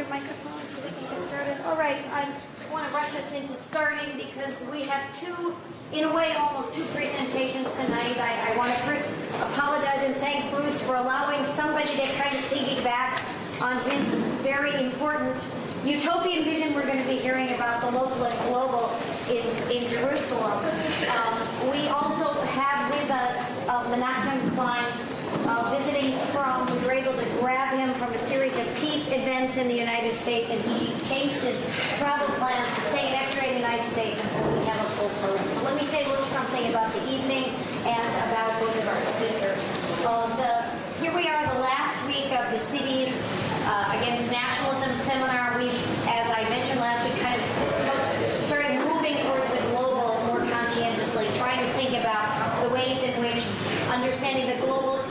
Your microphone so we can get started. All right, I want to rush us into starting because we have two, in a way, almost two presentations tonight. I, I want to first apologize and thank Bruce for allowing somebody to kind of piggyback on his very important utopian vision we're going to be hearing about the local and global in, in Jerusalem. Um, we also have with us uh, Menachem Klein, uh, visiting from, we were able to grab him from a series of peace events in the United States, and he changed his travel plans to stay an extra in the United States, and so we have a full program. So let me say a little something about the evening and about both of our speakers. Uh, the, here we are, the last week of the city's uh, Against Nationalism seminar. We, as I mentioned last week, kind of started moving towards the global more conscientiously, trying to think about the ways in which understanding the global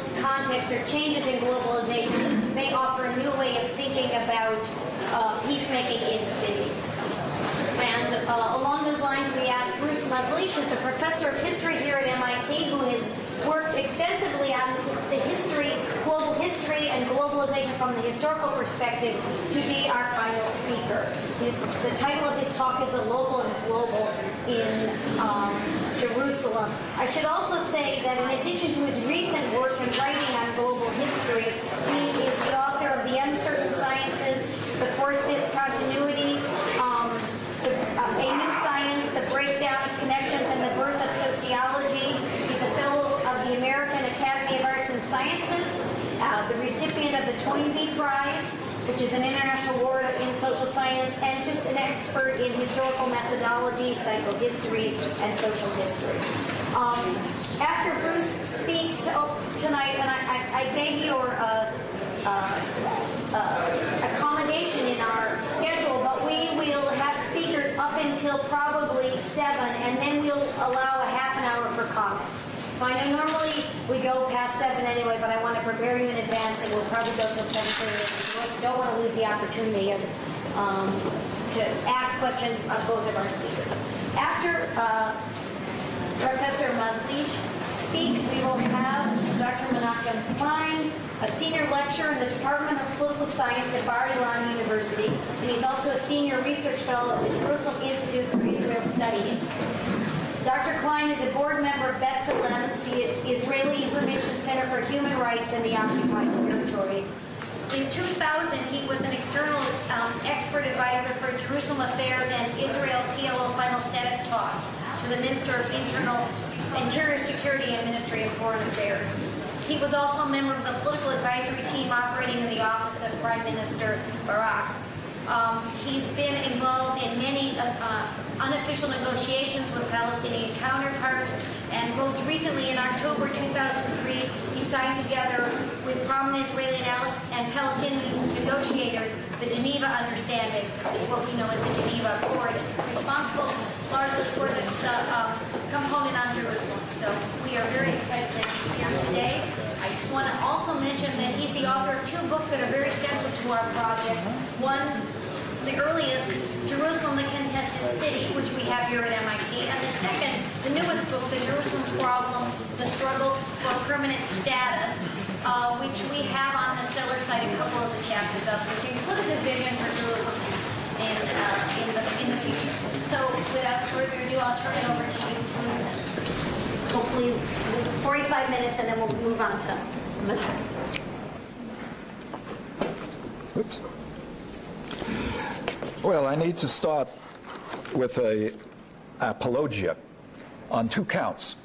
context or changes in globalization may offer a new way of thinking about uh, peacemaking in cities. And uh, along those lines, we asked Bruce Mazlish, who's a professor of history here at MIT, who has worked extensively on the history, global history, and globalization from the historical perspective, to be our final speaker. His, the title of his talk is "The Local and Global in um, Jerusalem." I should also say that in addition to his recent work in writing on global history, he is the author of "The Uncertain Sciences," "The Fourth Discontinuity." Um, the, uh, a New Science, The Breakdown of Connections and the Birth of Sociology. He's a fellow of the American Academy of Arts and Sciences, uh, the recipient of the Toynbee Prize, which is an international award in social science, and just an expert in historical methodology, psychohistory, and social history. Um, after Bruce speaks to, oh, tonight, and I, I, I beg your uh, uh, accommodation in our schedule, but we will have speakers up until probably 7, and then we'll allow a half an hour for comments. So I know normally we go past 7 anyway, but I want to prepare you in advance, and we'll probably go till 7.30. We don't want to lose the opportunity of, um, to ask questions of both of our speakers. After uh, Professor Mazlish speaks, we will have Dr. Menachem Klein, a senior lecturer in the Department of Political Science at Bar Ilan University, and he's also a senior research fellow at the Jerusalem Institute for Israel Studies. Dr. Klein is a board member of B'Tselem, the Israeli Information Center for Human Rights in the occupied territories. In 2000, he was an external um, expert advisor for Jerusalem Affairs and Israel PLO final status talks to the Minister of Internal Interior Security and Ministry of Foreign Affairs. He was also a member of the political advisory team operating in the office of Prime Minister Barak. Um, he's been involved in many uh, uh, unofficial negotiations with Palestinian counterparts, and most recently in October 2003, he signed together with prominent Israeli and Palestinian negotiators the Geneva Understanding, what we know as the Geneva Accord, responsible largely for the, the um, component on Jerusalem. So we are very excited that he's here today. I just want to also mention that he's the author of two books that are very central to our project. One the earliest, Jerusalem, the Contested City, which we have here at MIT, and the second, the newest book, The Jerusalem Problem, The Struggle for Permanent Status, uh, which we have on the Stellar site a couple of the chapters of, which includes a vision for Jerusalem in, uh, in, the, in the future. So without further ado, I'll turn it over to you, Bruce. Hopefully 45 minutes, and then we'll move on to Oops. Well, I need to start with a apologia on two counts.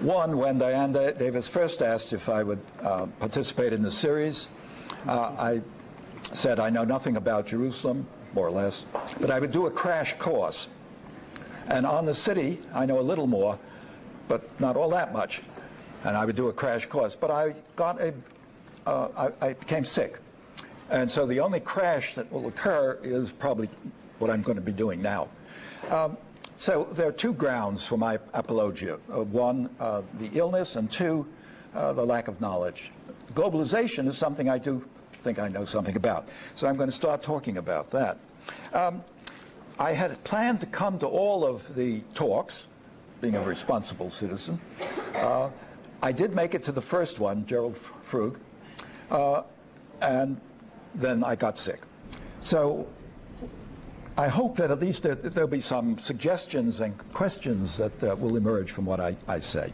One, when Diane Davis first asked if I would uh, participate in the series, uh, I said I know nothing about Jerusalem, more or less, but I would do a crash course. And on the city, I know a little more, but not all that much. And I would do a crash course. But I got a, uh, I, I became sick. And so the only crash that will occur is probably what I'm going to be doing now. Um, so there are two grounds for my apologia. Uh, one, uh, the illness, and two, uh, the lack of knowledge. Globalization is something I do think I know something about. So I'm going to start talking about that. Um, I had planned to come to all of the talks, being a responsible citizen. Uh, I did make it to the first one, Gerald Frug, uh, and then I got sick. So I hope that at least there, there'll be some suggestions and questions that uh, will emerge from what I, I say.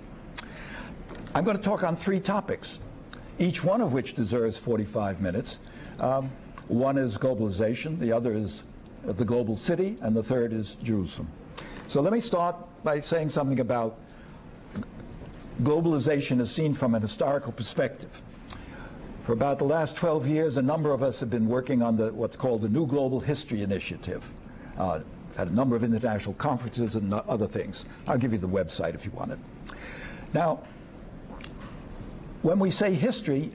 I'm going to talk on three topics, each one of which deserves 45 minutes. Um, one is globalization, the other is the global city, and the third is Jerusalem. So let me start by saying something about globalization as seen from an historical perspective. For about the last 12 years, a number of us have been working on the, what's called the New Global History Initiative. Uh, had a number of international conferences and other things. I'll give you the website if you want it. Now, when we say history,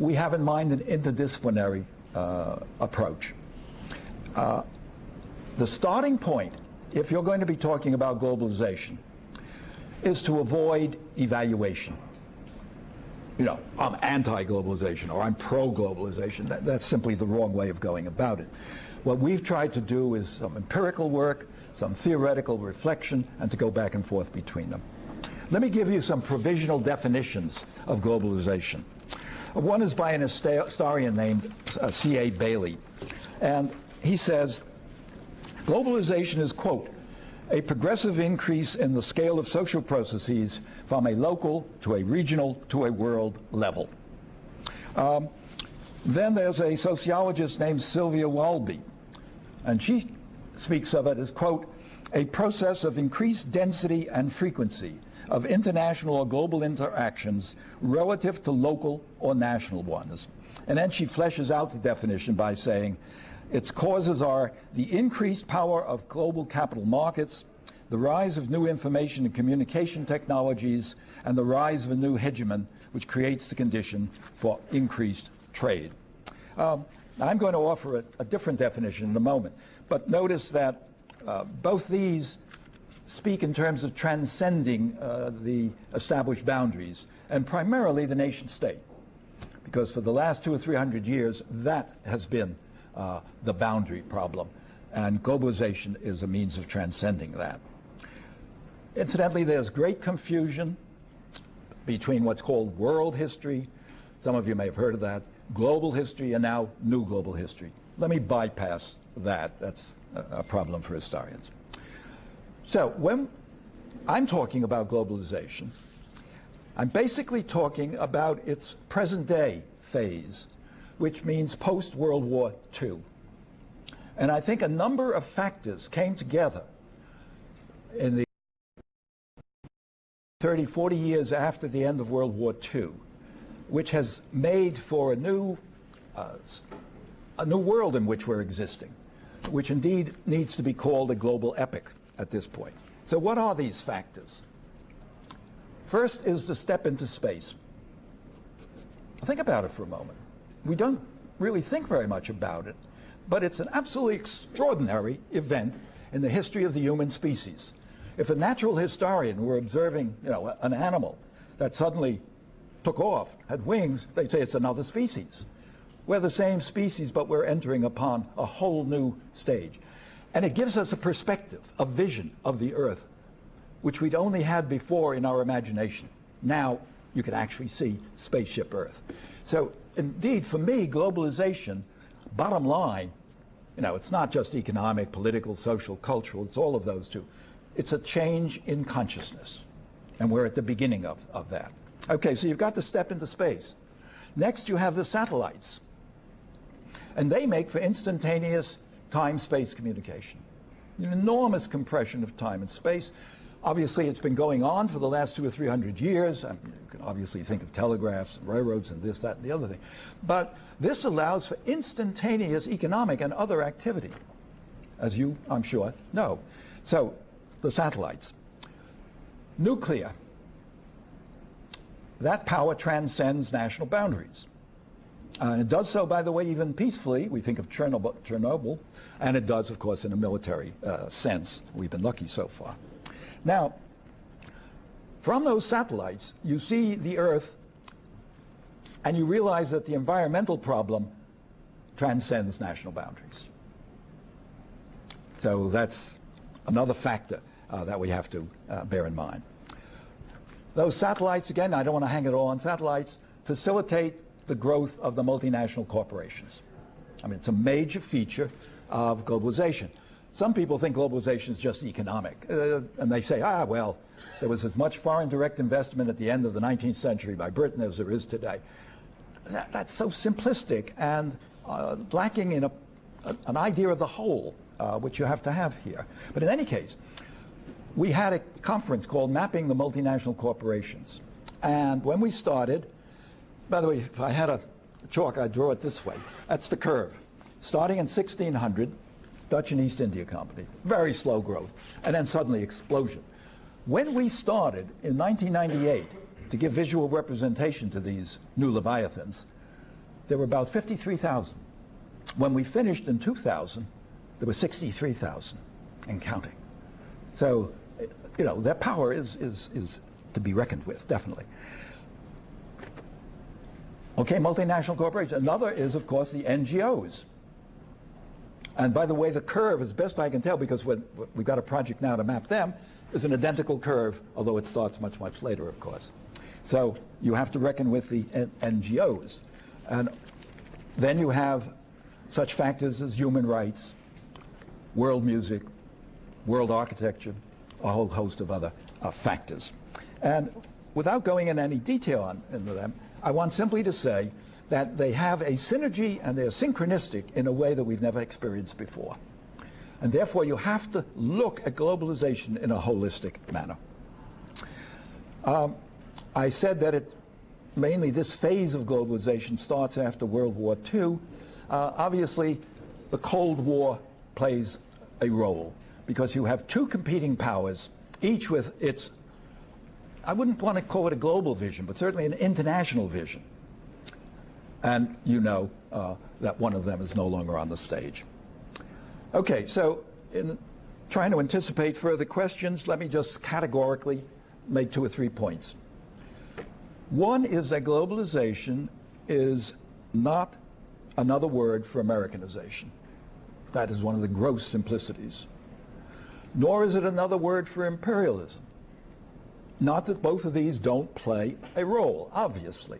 we have in mind an interdisciplinary uh, approach. Uh, the starting point, if you're going to be talking about globalization, is to avoid evaluation. You know, I'm anti-globalization or I'm pro-globalization. That, that's simply the wrong way of going about it. What we've tried to do is some empirical work, some theoretical reflection, and to go back and forth between them. Let me give you some provisional definitions of globalization. One is by an historian named uh, C.A. Bayly, and he says, globalization is, quote, a progressive increase in the scale of social processes from a local to a regional to a world level. Um, then there's a sociologist named Sylvia Walby, and she speaks of it as, quote, a process of increased density and frequency of international or global interactions relative to local or national ones. And then she fleshes out the definition by saying, its causes are the increased power of global capital markets, the rise of new information and communication technologies, and the rise of a new hegemon, which creates the condition for increased trade. Um, I'm going to offer a, a, different definition in a moment, but notice that uh, both these speak in terms of transcending uh, the established boundaries, and primarily the nation state, because for the last two or three hundred years, that has been uh, the boundary problem. And globalization is a means of transcending that. Incidentally, there's great confusion between what's called world history, some of you may have heard of that, global history, and now new global history. Let me bypass that. That's a problem for historians. So when I'm talking about globalization, I'm basically talking about its present day phase which means post-World War II. And I think a number of factors came together in the 30, 40 years after the end of World War II, which has made for a new, uh, a new world in which we're existing, which indeed needs to be called a global epic at this point. So what are these factors? First is the step into space. Think about it for a moment we don't really think very much about it, but it's an absolutely extraordinary event in the history of the human species. If a natural historian were observing, you know, an animal that suddenly took off, had wings, they'd say it's another species. We're the same species, but we're entering upon a whole new stage. And it gives us a perspective, a vision of the Earth, which we'd only had before in our imagination. Now you can actually see spaceship Earth. So indeed, for me, globalization, bottom line, you know, it's not just economic, political, social, cultural, it's all of those too. It's a change in consciousness. And we're at the beginning of, of that. Okay, so you've got to step into space. Next, you have the satellites. And they make for instantaneous time-space communication. An enormous compression of time and space. Obviously, it's been going on for the last two or three hundred years. Can obviously think of telegraphs and railroads and this, that, and the other thing. But this allows for instantaneous economic and other activity, as you, I'm sure, know. So, the satellites. Nuclear. That power transcends national boundaries. And it does so, by the way, even peacefully. We think of Chernobyl, Chernobyl and it does, of course, in a military uh, sense. We've been lucky so far. Now, from those satellites, you see the Earth and you realize that the environmental problem transcends national boundaries. So that's another factor uh, that we have to uh, bear in mind. Those satellites, again, I don't want to hang it all on satellites, facilitate the growth of the multinational corporations. I mean, it's a major feature of globalization. Some people think globalization is just economic, uh, and they say, ah, well, there was as much foreign direct investment at the end of the 19th century by Britain as there is today. That, that's so simplistic and uh, lacking in a, a, an idea of the whole, uh, which you have to have here. But in any case, we had a conference called Mapping the Multinational Corporations. And when we started, by the way, if I had a chalk, I'd draw it this way. That's the curve. Starting in 1600, Dutch and East India Company, very slow growth, and then suddenly explosion. When we started in 1998 to give visual representation to these new Leviathans, there were about 53,000. When we finished in 2000, there were 63,000 and counting. So, you know, their power is, is, is to be reckoned with, definitely. Okay, multinational corporations. Another is, of course, the NGOs. And by the way, the curve, as best I can tell, because we've got a project now to map them, is an identical curve, although it starts much, much later, of course. So you have to reckon with the NGOs. And then you have such factors as human rights, world music, world architecture, a whole host of other uh, factors. And without going into any detail on, into them, I want simply to say that they have a synergy and they're synchronistic in a way that we've never experienced before. And therefore, you have to look at globalization in a holistic manner. Um, I said that it, mainly this phase of globalization starts after World War II. Uh, obviously, the Cold War plays a role because you have two competing powers, each with its, I wouldn't want to call it a global vision, but certainly an international vision. And you know uh, that one of them is no longer on the stage. Okay, so in trying to anticipate further questions, let me just categorically make two or three points. One is that globalization is not another word for Americanization. That is one of the gross simplicities. Nor is it another word for imperialism. Not that both of these don't play a role, obviously,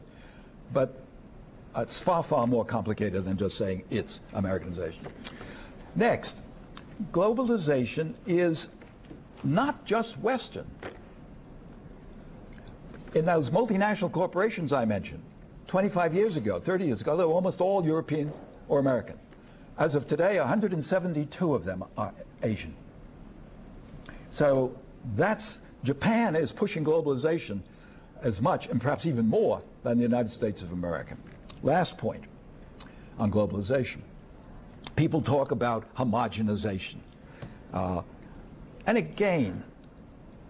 but it's far, far more complicated than just saying it's Americanization. Next, globalization is not just Western. In those multinational corporations I mentioned, 25 years ago, 30 years ago, they were almost all European or American. As of today, 172 of them are Asian. So that's, Japan is pushing globalization as much and perhaps even more than the United States of America. Last point on globalization people talk about homogenization. Uh, and again,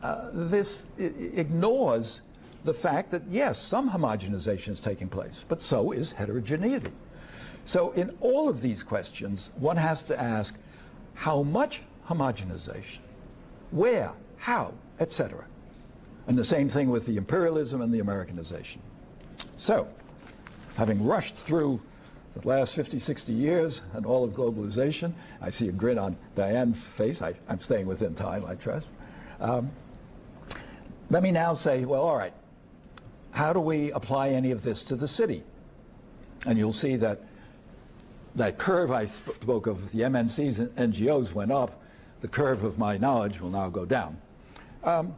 uh, this ignores the fact that, yes, some homogenization is taking place, but so is heterogeneity. So in all of these questions, one has to ask, how much homogenization? Where? How? Etc. And the same thing with the imperialism and the Americanization. So, having rushed through the last 50, 60 years and all of globalization. I see a grin on Diane's face. I, am staying within time, I trust. Um, let me now say, well, all right, how do we apply any of this to the city? And you'll see that that curve I spoke of, the MNCs and NGOs went up. The curve of my knowledge will now go down. Um,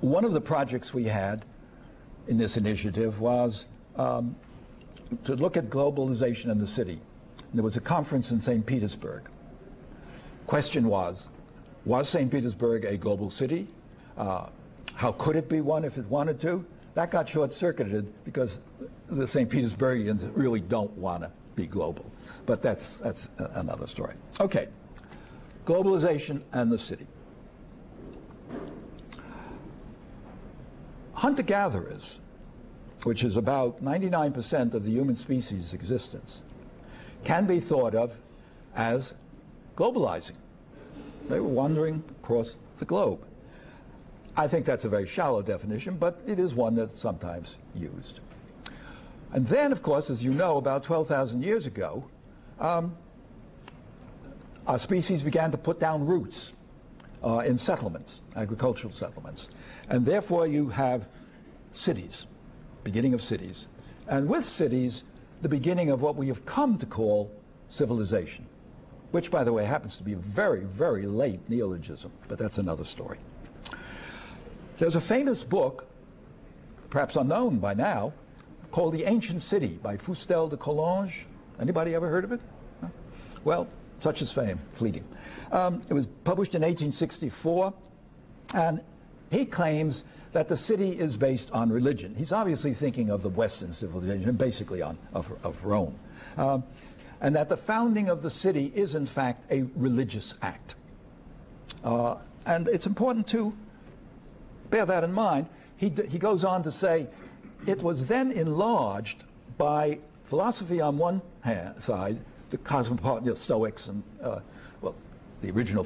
one of the projects we had in this initiative was um, to look at globalization in the city. There was a conference in St. Petersburg. Question was, was St. Petersburg a global city? Uh, how could it be one if it wanted to? That got short-circuited because the St. Petersburgians really don't want to be global. But that's, that's another story. Okay, globalization and the city. Hunter-gatherers which is about 99% of the human species' existence, can be thought of as globalizing. They were wandering across the globe. I think that's a very shallow definition, but it is one that's sometimes used. And then, of course, as you know, about 12,000 years ago, um, our species began to put down roots uh, in settlements, agricultural settlements. And therefore you have cities beginning of cities. And with cities, the beginning of what we have come to call civilization, which, by the way, happens to be a very, very late neologism, but that's another story. There's a famous book, perhaps unknown by now, called The Ancient City by Fustel de Coulanges. Anybody ever heard of it? Well, such is fame, fleeting. Um, it was published in 1864, and he claims that the city is based on religion. He's obviously thinking of the Western civilization, basically on, of, of Rome. Um, and that the founding of the city is, in fact, a religious act. Uh, and it's important to bear that in mind. He, he goes on to say, it was then enlarged by philosophy on one hand, side, the cosmopolitan you know, Stoics and, uh, well, the original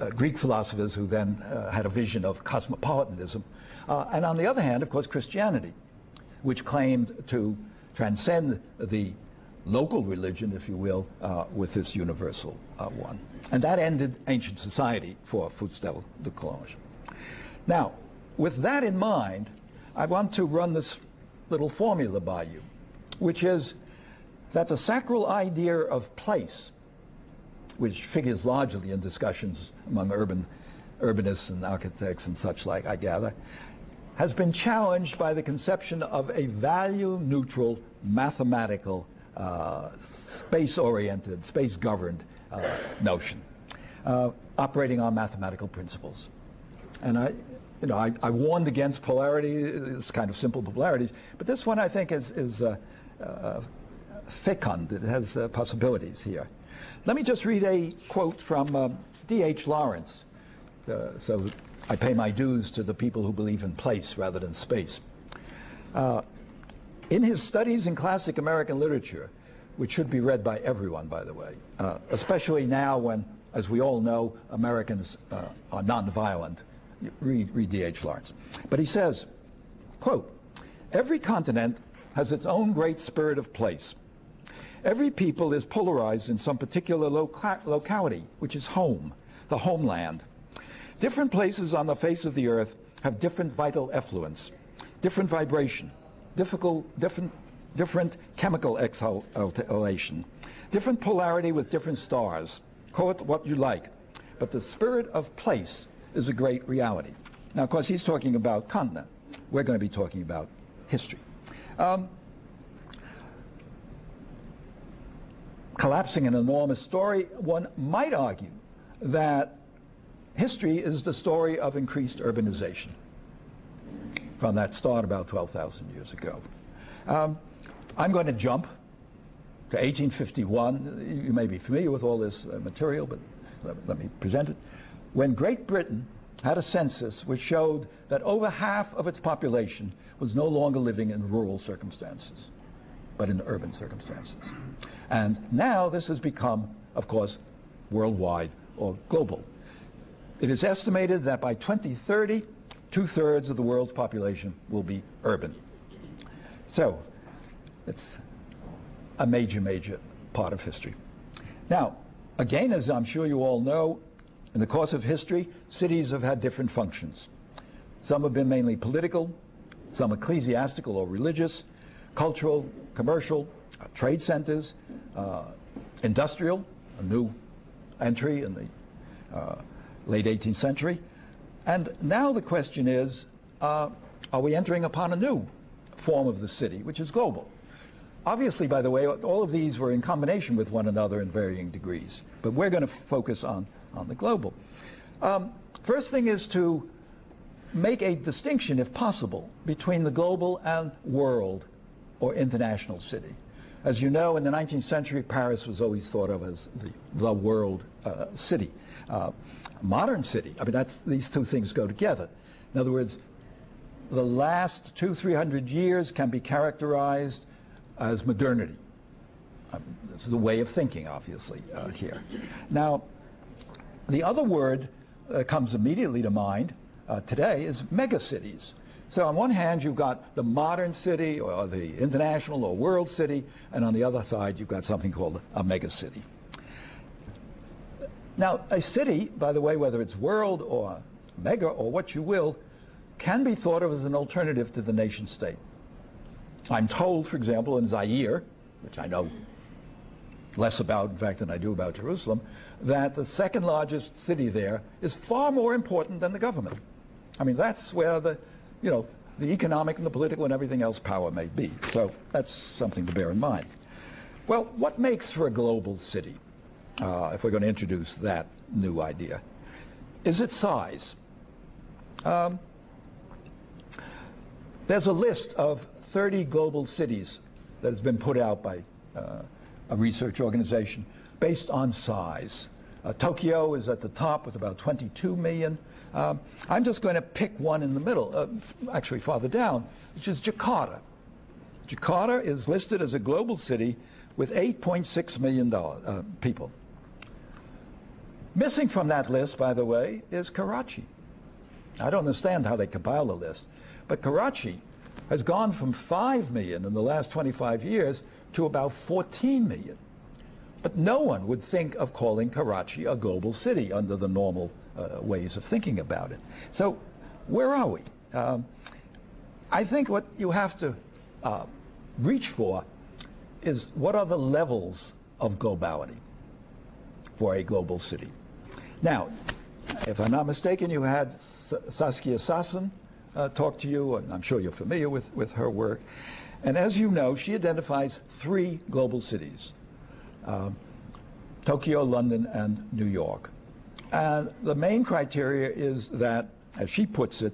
uh, Greek philosophers who then uh, had a vision of cosmopolitanism. Uh, and on the other hand, of course, Christianity, which claimed to transcend the local religion, if you will, uh, with this universal uh, one. And that ended ancient society for Fustel de Coulanges. Now, with that in mind, I want to run this little formula by you, which is that the sacral idea of place, which figures largely in discussions among urban urbanists and architects and such like, I gather, has been challenged by the conception of a value-neutral, mathematical, uh, space-oriented, space-governed uh, notion, uh, operating on mathematical principles. And I, you know, I, I, warned against polarity, it's kind of simple polarities, but this one I think is, is uh, uh, fecund, it has uh, possibilities here. Let me just read a quote from uh, D.H. Lawrence, uh, so I pay my dues to the people who believe in place rather than space. Uh, in his studies in classic American literature, which should be read by everyone, by the way, especially now when, as we all know, Americans are nonviolent, read, read D.H. Lawrence. But he says, quote, every continent has its own great spirit of place. Every people is polarized in some particular loca locality, which is home, the homeland. Different places on the face of the earth have different vital effluence, different vibration, difficult, different, different chemical exhalation, different polarity with different stars. Call it what you like. But the spirit of place is a great reality. Now, of course, he's talking about continent. We're going to be talking about history. Um, collapsing an enormous story, one might argue that history is the story of increased urbanization from that start about 12,000 years ago. Um, I'm going to jump to 1851. You may be familiar with all this uh, material, but let, let me present it when Great Britain had a census which showed that over half of its population was no longer living in rural circumstances, but in urban circumstances. And now this has become, of course, worldwide or global. It is estimated that by 2030, two-thirds of the world's population will be urban. So it's a major, major part of history. Now, again, as I'm sure you all know, in the course of history, cities have had different functions. Some have been mainly political, some ecclesiastical or religious, cultural, commercial, uh, trade centers, uh, industrial, a new entry in the uh, late 18th century. And now the question is, uh, are we entering upon a new form of the city, which is global? Obviously, by the way, all of these were in combination with one another in varying degrees. But we're going to focus on on the global. Um, first thing is to make a distinction, if possible, between the global and world or international city. As you know, in the 19th century, Paris was always thought of as the, the world uh, city. Uh, modern city, I mean, that's, these two things go together. In other words, the last two, three hundred years can be characterized as modernity. Um, this is a way of thinking, obviously, uh, here. Now, the other word that comes immediately to mind uh, today is megacities. So on one hand, you've got the modern city or the international or world city, and on the other side, you've got something called a megacity. Now, a city, by the way, whether it's world or mega or what you will, can be thought of as an alternative to the nation state. I'm told, for example, in Zaire, which I know less about, in fact, than I do about Jerusalem, that the second largest city there is far more important than the government. I mean, that's where the, you know, the economic and the political and everything else power may be. So that's something to bear in mind. Well, what makes for a global city, uh, if we're going to introduce that new idea, is its size. Um, there's a list of 30 global cities that has been put out by uh, a research organization based on size. Uh, Tokyo is at the top with about 22 million. Um, I'm just going to pick one in the middle, uh, actually farther down, which is Jakarta. Jakarta is listed as a global city with 8.6 million uh, people. Missing from that list, by the way, is Karachi. I don't understand how they compile the list, but Karachi has gone from 5 million in the last 25 years to about 14 million. But no one would think of calling Karachi a global city under the normal uh, ways of thinking about it. So where are we? Um, I think what you have to uh, reach for is what are the levels of globality for a global city. Now, if I'm not mistaken, you had Saskia Sassen uh, talk to you, and I'm sure you're familiar with, with her work. And as you know, she identifies three global cities, uh, Tokyo, London, and New York. And the main criteria is that, as she puts it,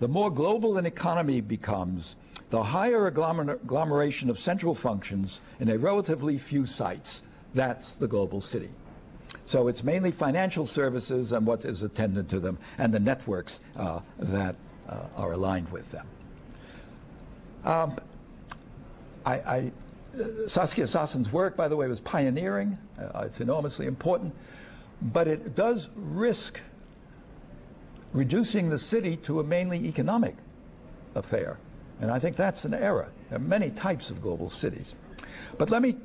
the more global an economy becomes, the higher agglomeration of central functions in a relatively few sites. That's the global city. So it's mainly financial services and what is attendant to them and the networks uh, that uh, are aligned with them. Um, I, I, uh, Saskia Sassen's work, by the way, was pioneering. Uh, it's enormously important. But it does risk reducing the city to a mainly economic affair. And I think that's an error. There are many types of global cities. But let me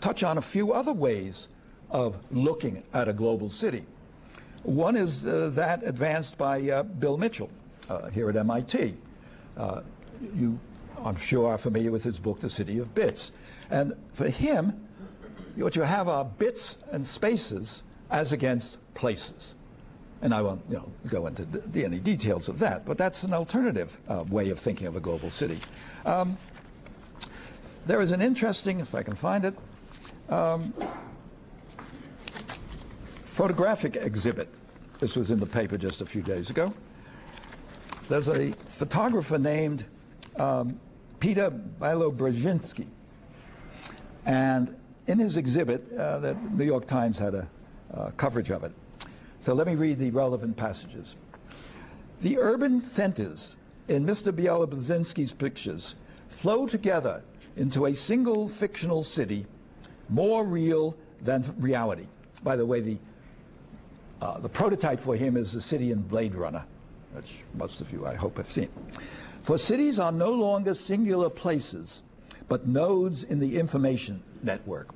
touch on a few other ways of looking at a global city. One is uh, that advanced by uh, Bill Mitchell uh, here at MIT. Uh, you, I'm sure, are familiar with his book, The City of Bits. And for him, what you have are bits and spaces as against places. And I won't you know, go into any details of that, but that's an alternative uh, way of thinking of a global city. Um, there is an interesting, if I can find it, um, photographic exhibit. This was in the paper just a few days ago. There's a photographer named um, Peter Bialobrzezinski. And in his exhibit, uh, the New York Times had a uh, coverage of it. So let me read the relevant passages. The urban centers in Mr. Bialobrzezinski's pictures flow together into a single fictional city more real than reality. By the way, the uh, the prototype for him is the city in Blade Runner, which most of you, I hope, have seen. For cities are no longer singular places, but nodes in the information network.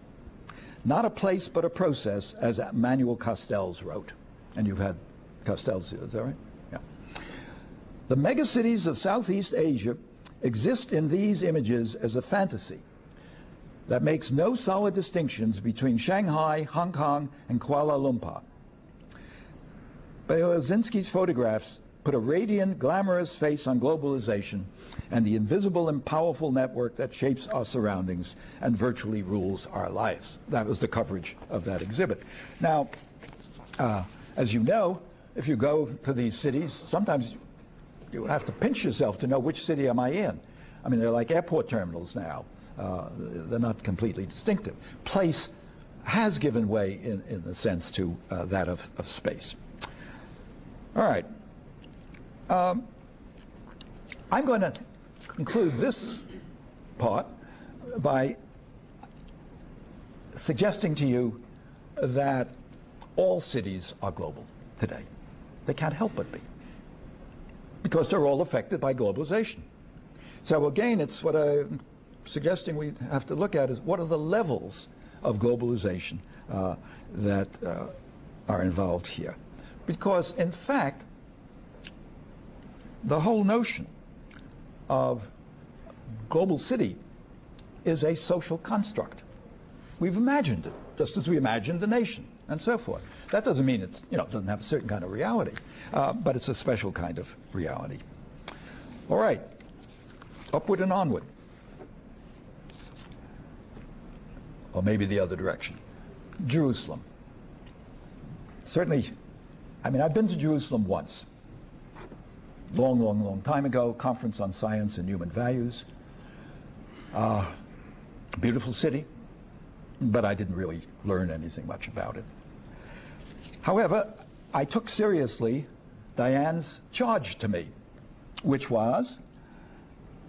Not a place, but a process, as Manuel Castells wrote. And you've had Castells here, is that right? Yeah. The megacities of Southeast Asia exist in these images as a fantasy that makes no solid distinctions between Shanghai, Hong Kong, and Kuala Lumpur. Bialobrzezinski's photographs put a radiant, glamorous face on globalization and the invisible and powerful network that shapes our surroundings and virtually rules our lives. That was the coverage of that exhibit. Now, uh, as you know, if you go to these cities, sometimes you have to pinch yourself to know which city am I in. I mean, they're like airport terminals now. Uh, they're not completely distinctive. Place has given way, in, in the sense, to uh, that of, of space. All right. Um, I'm going to conclude this part by suggesting to you that all cities are global today. They can't help but be because they're all affected by globalization. So again, it's what I'm suggesting we have to look at is what are the levels of globalization uh, that uh, are involved here. Because, in fact, the whole notion of global city is a social construct. We've imagined it, just as we imagined the nation and so forth. That doesn't mean it you know, doesn't have a certain kind of reality, uh, but it's a special kind of reality. All right, upward and onward. Or maybe the other direction. Jerusalem. Certainly, I mean, I've been to Jerusalem once. Long, long, long time ago, Conference on Science and Human Values. Uh, beautiful city, but I didn't really learn anything much about it. However, I took seriously Diane's charge to me, which was,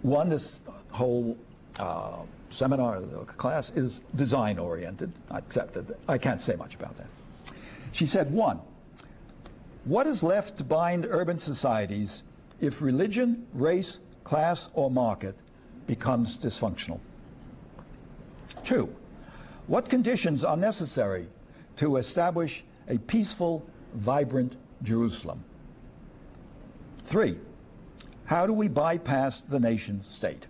one, this whole uh, seminar class is design oriented, except that I can't say much about that. She said, one, what is left to bind urban societies if religion, race, class, or market becomes dysfunctional? Two, what conditions are necessary to establish a peaceful, vibrant Jerusalem? Three, how do we bypass the nation state?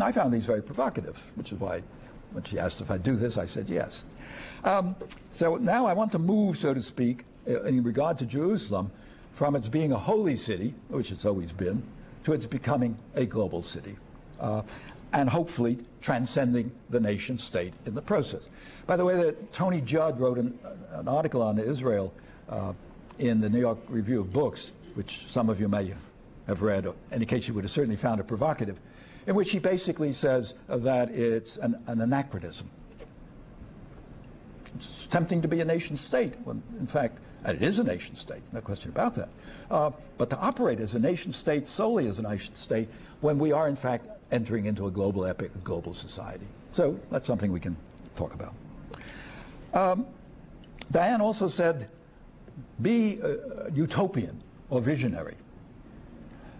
I found these very provocative, which is why when she asked if I'd do this, I said yes. Um, so now I want to move, so to speak, in regard to Jerusalem, from its being a holy city, which it's always been, to its becoming a global city. Uh, and hopefully transcending the nation state in the process. By the way, that Tony Judt wrote an, an article on Israel uh, in the New York Review of Books, which some of you may have read, or in any case you would have certainly found it provocative, in which he basically says that it's an, an anachronism. It's tempting to be a nation state when, in fact, and it is a nation state, no question about that. Uh, but to operate as a nation state solely as a nation state when we are, in fact, entering into a global epic, a global society. So that's something we can talk about. Um, Diane also said, be uh, utopian or visionary.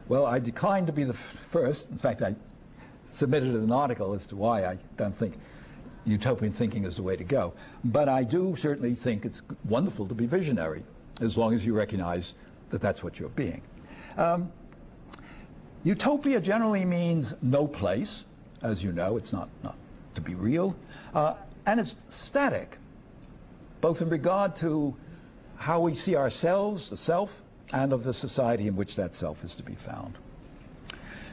Well, I declined to be the first. In fact, I submitted an article as to why I don't think utopian thinking is the way to go. But I do certainly think it's wonderful to be visionary, as long as you recognize that that's what you're being. Um, Utopia generally means no place, as you know, it's not, not to be real, uh, and it's static, both in regard to how we see ourselves, the self, and of the society in which that self is to be found.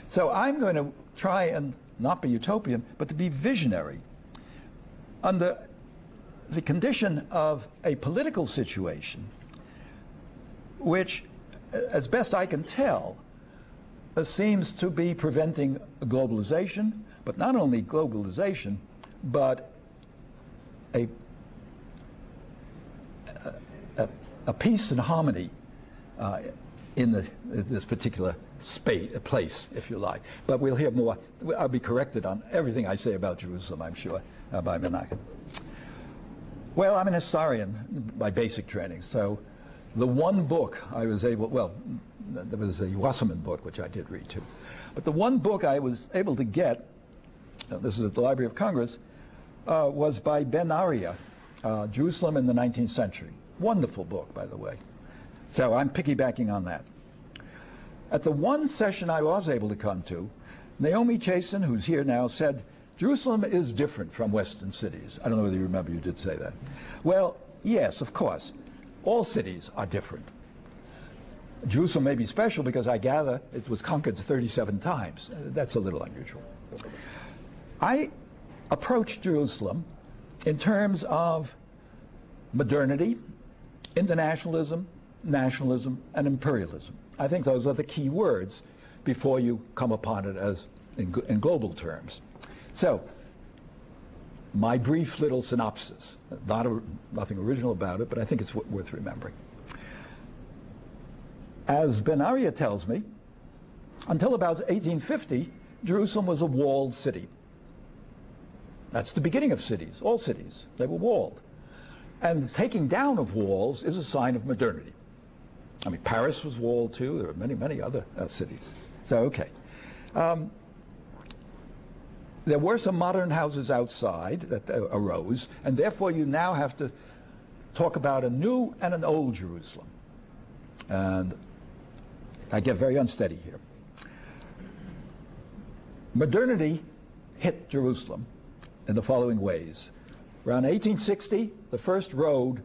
So I'm going to try and not be utopian, but to be visionary under the condition of a political situation which, as best I can tell, uh, seems to be preventing globalization, but not only globalization, but a, a, a peace and harmony uh, in the, this particular space, place, if you like. But we'll hear more. I'll be corrected on everything I say about Jerusalem, I'm sure, uh, by Menachem. Well, I'm an historian by basic training, so the one book I was able, well, there was a Wasserman book, which I did read too. But the one book I was able to get, uh, this is at the Library of Congress, uh, was by Ben-Arieh, uh, Jerusalem in the 19th Century. Wonderful book, by the way. So I'm piggybacking on that. At the one session I was able to come to, Naomi Chazan, who's here now, said, Jerusalem is different from Western cities. I don't know whether you remember you did say that. Well, yes, of course. All cities are different. Jerusalem may be special because I gather it was conquered 37 times. Uh, that's a little unusual. I approach Jerusalem in terms of modernity, internationalism, nationalism, and imperialism. I think those are the key words before you come upon it as in, in global terms. So, my brief little synopsis, not a, nothing original about it, but I think it's worth remembering. As Ben-Arieh tells me, until about 1850, Jerusalem was a walled city. That's the beginning of cities, all cities. They were walled. And the taking down of walls is a sign of modernity. I mean, Paris was walled too. There are many, many other uh, cities. So, okay. Um, there were some modern houses outside that uh, arose, and therefore you now have to talk about a new and an old Jerusalem. And I get very unsteady here. modernity hit Jerusalem in the following ways. Around 1860, the first road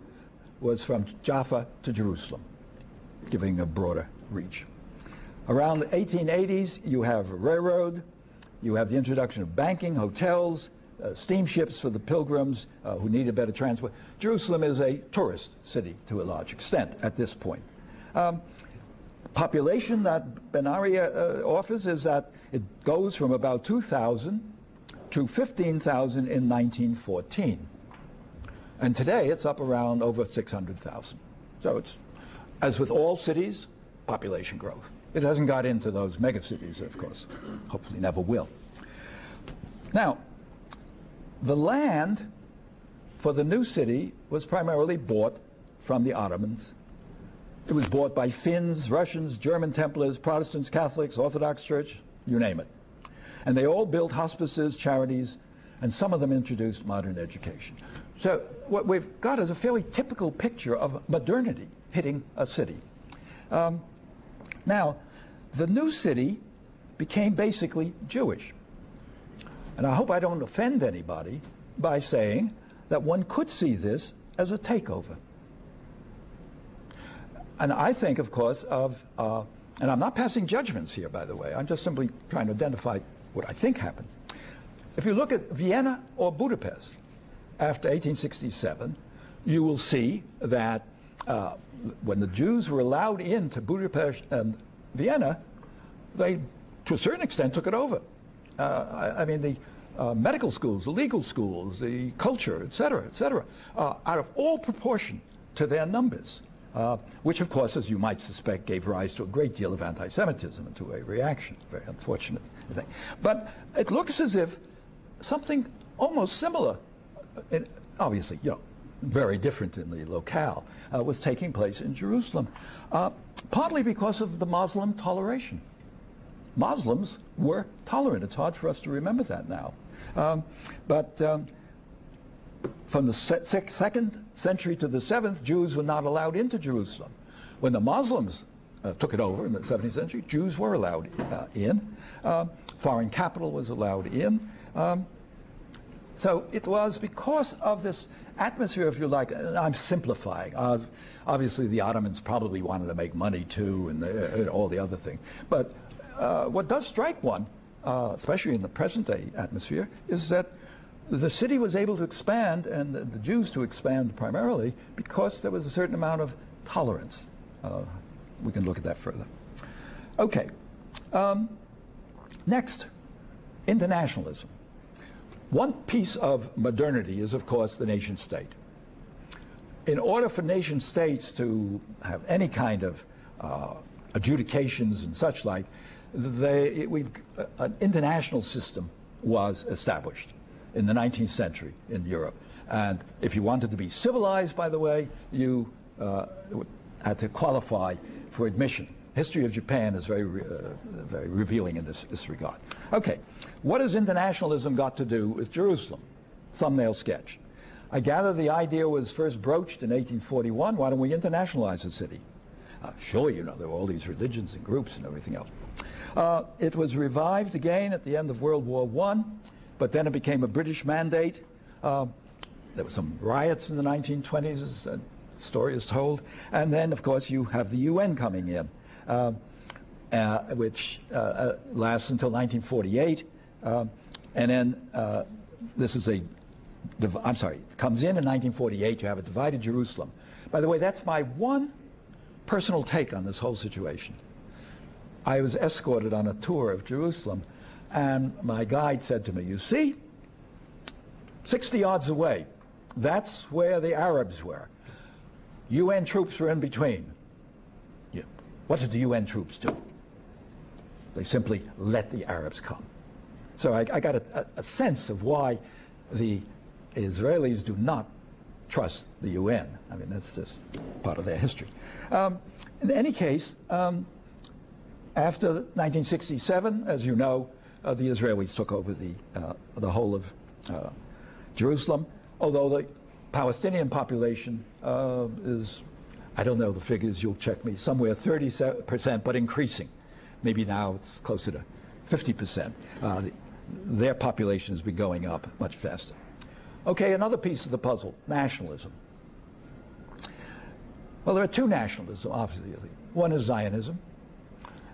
was from Jaffa to Jerusalem, giving a broader reach. Around the 1880s, you have a railroad, you have the introduction of banking, hotels, uh, steamships for the pilgrims uh, who needed better transport. Jerusalem is a tourist city to a large extent at this point. Um, population that Ben-Arieh uh, offers is that it goes from about 2,000 to 15,000 in 1914. And today it's up around over 600,000. So it's, as with all cities, population growth. It hasn't got into those megacities, of course. Hopefully never will. Now, the land for the new city was primarily bought from the Ottomans. It was bought by Finns, Russians, German Templars, Protestants, Catholics, Orthodox Church, you name it. And they all built hospices, charities, and some of them introduced modern education. So what we've got is a fairly typical picture of modernity hitting a city. Um, now, the new city became basically Jewish. And I hope I don't offend anybody by saying that one could see this as a takeover. And I think, of course, of, uh, and I'm not passing judgments here, by the way, I'm just simply trying to identify what I think happened. If you look at Vienna or Budapest after 1867, you will see that uh, when the Jews were allowed into Budapest and Vienna, they, to a certain extent, took it over. Uh, I, I, mean, the uh, medical schools, the legal schools, the culture, et cetera, et cetera, uh, out of all proportion to their numbers, uh, which, of course, as you might suspect, gave rise to a great deal of anti-Semitism and to a reaction. Very unfortunate thing. But it looks as if something almost similar, uh, obviously, you know, very different in the locale, uh, was taking place in Jerusalem, uh, partly because of the Muslim toleration. Muslims were tolerant. It's hard for us to remember that now. Um, but um, from the se second century to the seventh, Jews were not allowed into Jerusalem. When the Muslims uh, took it over in the 17th century, Jews were allowed uh, in. Um, foreign capital was allowed in. Um, so it was because of this atmosphere, if you like, I'm simplifying. Uh, obviously, the Ottomans probably wanted to make money too, and, uh, and all the other things. But uh, what does strike one, uh, especially in the present day atmosphere, is that the city was able to expand, and the, the, Jews to expand primarily, because there was a certain amount of tolerance. Uh, we can look at that further. Okay. Um, next, internationalism. One piece of modernity is, of course, the nation state. In order for nation states to have any kind of uh, adjudications and such like, they, we've, uh, an international system was established in the 19th century in Europe. And if you wanted to be civilized, by the way, you uh, had to qualify for admission history of Japan is very, uh, very revealing in this, this regard. Okay, what has internationalism got to do with Jerusalem? Thumbnail sketch. I gather the idea was first broached in 1841. Why don't we internationalize the city? Uh, sure, you know, there were all these religions and groups and everything else. Uh, it was revived again at the end of World War I, but then it became a British mandate. Uh, there were some riots in the 1920s, as the story is told. And then, of course, you have the UN coming in. Uh, uh, which uh, lasts until 1948. and then this is a, I'm sorry, it comes in in 1948. You have a divided Jerusalem. By the way, that's my one personal take on this whole situation. I was escorted on a tour of Jerusalem, and my guide said to me, You see, 60 yards away, that's where the Arabs were. UN troops were in between. What did the UN troops do? They simply let the Arabs come. So I, I got a, a, sense of why the Israelis do not trust the UN. I mean, that's just part of their history. Um, in any case, um, after 1967, as you know, uh, the Israelis took over the, uh, the whole of uh, Jerusalem, although the Palestinian population uh, is I don't know the figures, you'll check me, somewhere 30%, but increasing. Maybe now it's closer to 50%. Uh, their population has been going up much faster. Okay, another piece of the puzzle, nationalism. Well, there are two nationalisms, obviously. One is Zionism,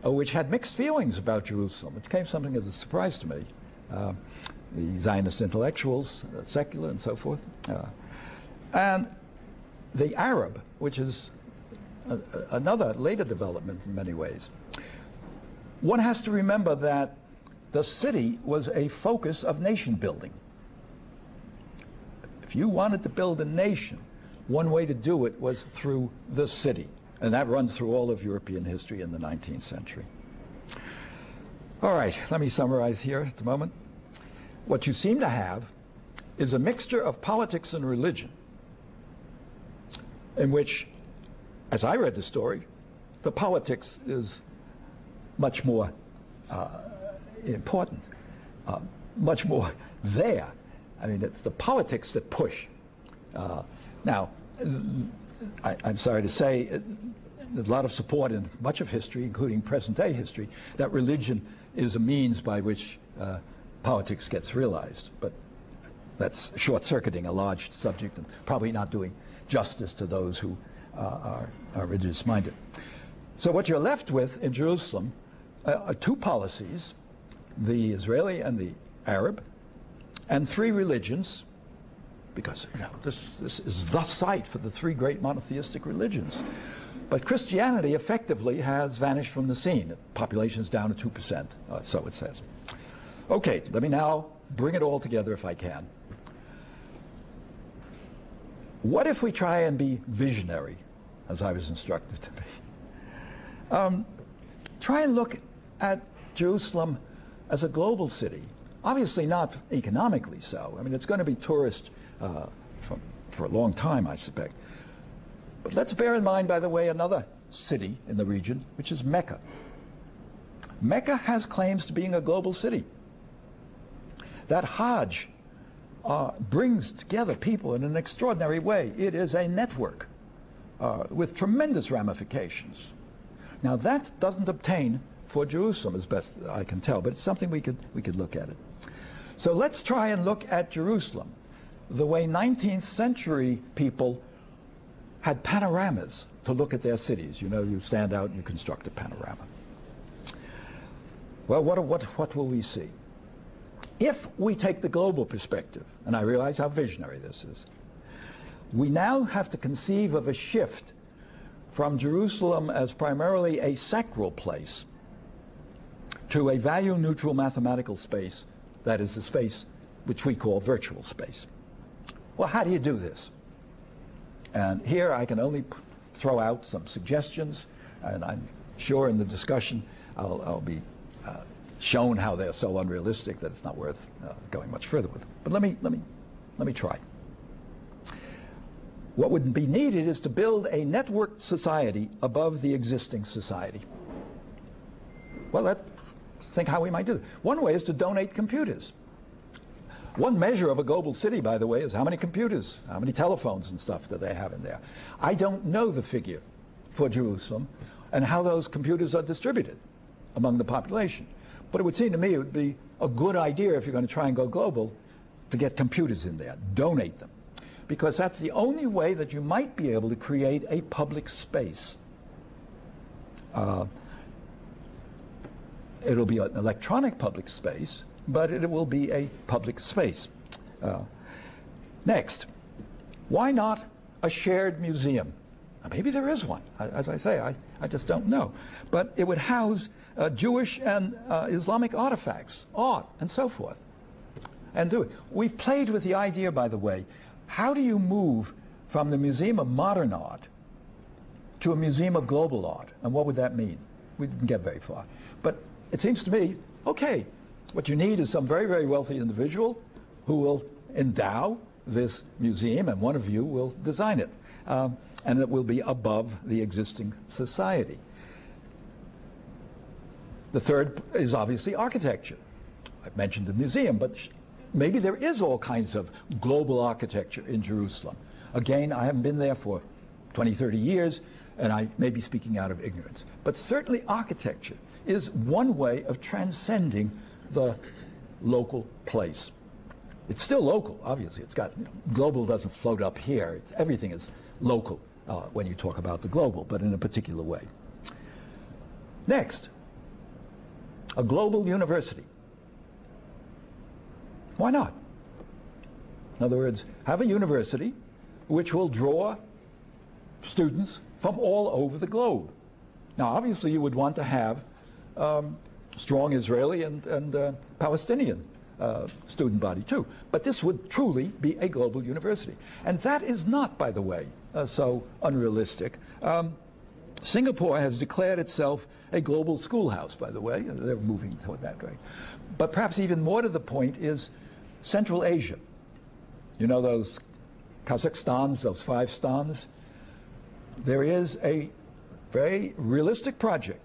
uh, which had mixed feelings about Jerusalem, which came something of a surprise to me. Uh, the Zionist intellectuals, uh, secular and so forth. Uh, and the Arab, which is a, another later development in many ways. One has to remember that the city was a focus of nation building. If you wanted to build a nation, one way to do it was through the city. And that runs through all of European history in the 19th century. All right, let me summarize here at the moment. What you seem to have is a mixture of politics and religion in which, as I read the story, the politics is much more uh, important, uh, much more there. I mean, it's the politics that push. Uh, now, I, am sorry to say, uh, there's a lot of support in much of history, including present-day history, that religion is a means by which uh, politics gets realized. But that's short-circuiting a large subject and probably not doing justice to those who uh, are, are religious-minded. So what you're left with in Jerusalem uh, are two policies, the Israeli and the Arab, and three religions, because you know, this, this is the site for the three great monotheistic religions. But Christianity effectively has vanished from the scene. The population is down to 2%, uh, so it says. Okay, let me now bring it all together if I can. What if we try and be visionary, as I was instructed to be? Um, try and look at Jerusalem as a global city. Obviously not economically so. I mean, it's going to be tourist uh, for, for a long time, I suspect. But let's bear in mind, by the way, another city in the region, which is Mecca. Mecca has claims to being a global city. That Hajj uh, brings together people in an extraordinary way. It is a network uh, with tremendous ramifications. Now that doesn't obtain for Jerusalem as best I can tell, but it's something we could, we could look at it. So let's try and look at Jerusalem the way 19th century people had panoramas to look at their cities. You know, you stand out and you construct a panorama. Well, what, what, what will we see? If we take the global perspective, and I realize how visionary this is, we now have to conceive of a shift from Jerusalem as primarily a sacral place to a value-neutral mathematical space that is the space which we call virtual space. Well, how do you do this? And here I can only throw out some suggestions, and I'm sure in the discussion I'll, I'll be shown how they're so unrealistic that it's not worth uh, going much further with. But let me, let, me, let me try. What would be needed is to build a networked society above the existing society. Well, let's think how we might do that. One way is to donate computers. One measure of a global city, by the way, is how many computers, how many telephones and stuff do they have in there. I don't know the figure for Jerusalem and how those computers are distributed among the population. But it would seem to me it would be a good idea if you're going to try and go global to get computers in there, donate them. Because that's the only way that you might be able to create a public space. Uh, it'll be an electronic public space, but it will be a public space. Uh, next, why not a shared museum? Maybe there is one. As I say, I, I just don't know. But it would house uh, Jewish and uh, Islamic artifacts, art, and so forth. And do it. We've played with the idea, by the way, how do you move from the Museum of Modern Art to a Museum of Global Art? And what would that mean? We didn't get very far. But it seems to me, okay, what you need is some very, very wealthy individual who will endow this museum, and one of you will design it. Um, and it will be above the existing society. The third is obviously architecture. I've mentioned the museum, but maybe there is all kinds of global architecture in Jerusalem. Again, I haven't been there for 20, 30 years, and I may be speaking out of ignorance. But certainly architecture is one way of transcending the local place. It's still local, obviously. It's got, you know, global doesn't float up here. It's, everything is local uh, when you talk about the global, but in a particular way. Next, a global university. Why not? In other words, have a university which will draw students from all over the globe. Now, obviously, you would want to have um, strong Israeli and, and uh, Palestinian uh, student body too. But this would truly be a global university. And that is not, by the way, uh, so unrealistic. Um, Singapore has declared itself a global schoolhouse, by the way. They're moving toward that way. But perhaps even more to the point is Central Asia. You know those Kazakhstans, those five stans? There is a very realistic project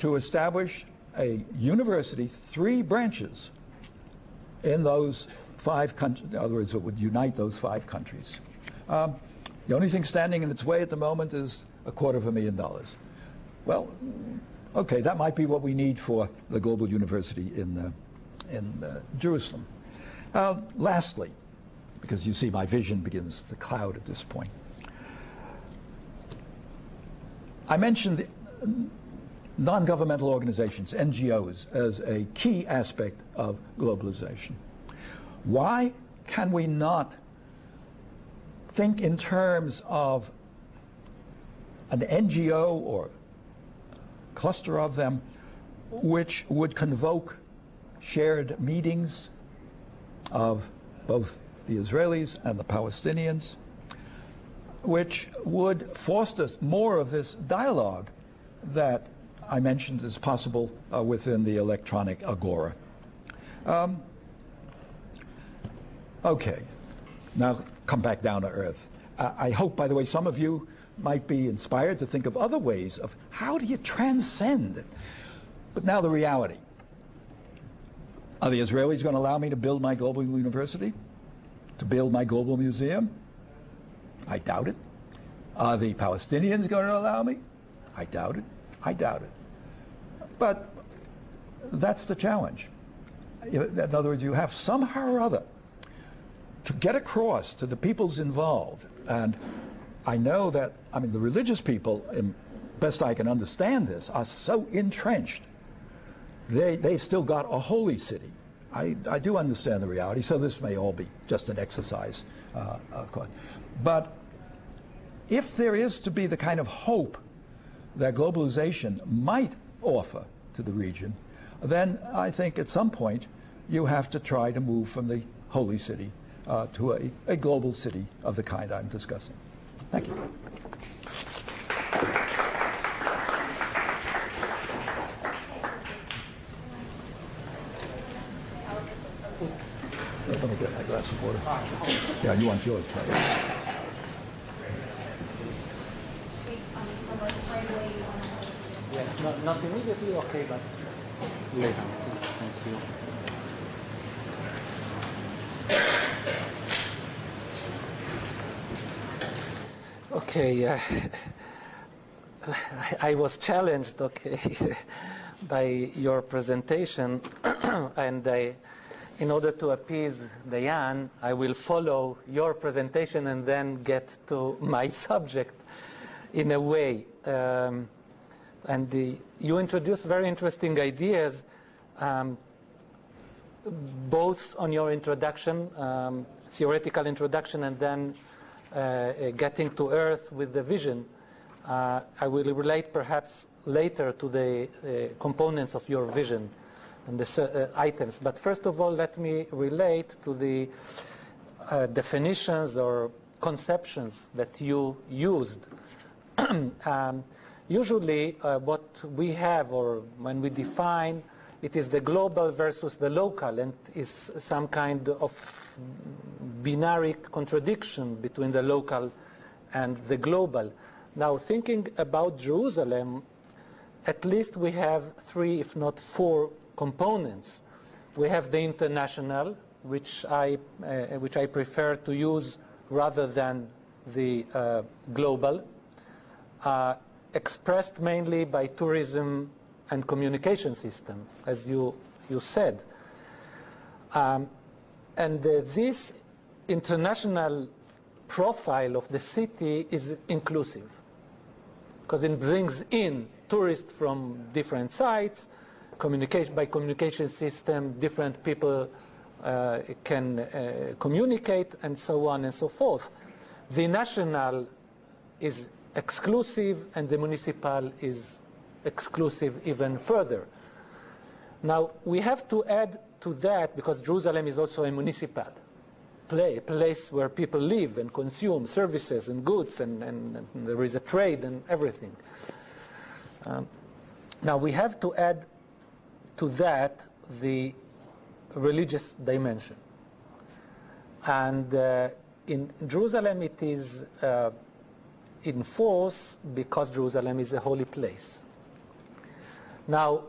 to establish a university, three branches in those five countries, in other words, it would unite those five countries. Um, the only thing standing in its way at the moment is a quarter of a million dollars. Well, okay, that might be what we need for the global university in, uh, in uh, Jerusalem. Uh, lastly, because you see my vision begins to cloud at this point, I mentioned non-governmental organizations, NGOs, as a key aspect of globalization. Why can we not think in terms of an NGO or cluster of them which would convoke shared meetings of both the Israelis and the Palestinians, which would foster more of this dialogue that I mentioned is possible uh, within the electronic agora. Um, okay, now come back down to earth. Uh, I hope, by the way, some of you might be inspired to think of other ways of how do you transcend. But now the reality. Are the Israelis going to allow me to build my global university? To build my global museum? I doubt it. Are the Palestinians going to allow me? I doubt it. I doubt it. But that's the challenge. In other words, you have somehow or other to get across to the peoples involved. And I know that, I mean, the religious people, best I can understand this, are so entrenched. They, they've still got a holy city. I, I do understand the reality, so this may all be just an exercise, uh, of course. But if there is to be the kind of hope that globalization might offer to the region, then I think at some point you have to try to move from the holy city uh, to a, a global city of the kind I'm discussing. Thank you. Let me get my glass of water. Yeah, you want yours, right? Yeah, not, not immediately, okay, but later. Thank you. Okay, uh, I was challenged, okay, by your presentation, and I, in order to appease Diane, I will follow your presentation and then get to my subject in a way. Um, and the, you introduced very interesting ideas, um, both on your introduction, um, theoretical introduction, and then getting to Earth with the vision. Uh, I will relate perhaps later to the uh, components of your vision and the uh, items. But first of all, let me relate to the uh, definitions or conceptions that you used. um, usually uh, what we have or when we define it is the global versus the local and is some kind of binary contradiction between the local and the global. Now thinking about Jerusalem, at least we have three, if not four, components. We have the international, which I, uh, which I prefer to use rather than the uh, global, uh, expressed mainly by tourism and communication system, as you, you said. Um, and uh, this international profile of the city is inclusive because it brings in tourists from different sites, communication by communication system, different people uh, can uh, communicate and so on and so forth. The national is exclusive and the municipal is exclusive even further. Now we have to add to that because Jerusalem is also a municipal play, place where people live and consume services and goods and, and, and there is a trade and everything. Um, now we have to add to that the religious dimension. And uh, in Jerusalem it is uh, in force because Jerusalem is a holy place. Now,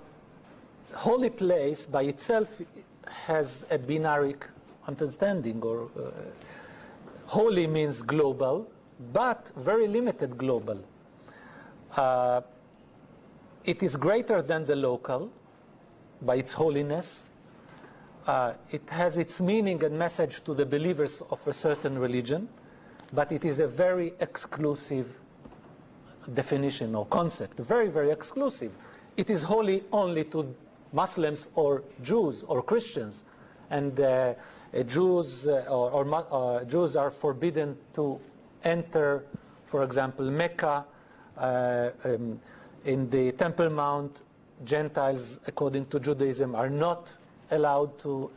holy place by itself has a binary understanding or uh, holy means global, but very limited global. Uh, it is greater than the local by its holiness. Uh, it has its meaning and message to the believers of a certain religion, but it is a very exclusive definition or concept, very, very exclusive. It is holy only to Muslims or Jews or Christians, and uh, Jews uh, or, or uh, Jews are forbidden to enter, for example, Mecca. Uh, um, in the Temple Mount, Gentiles, according to Judaism, are not allowed to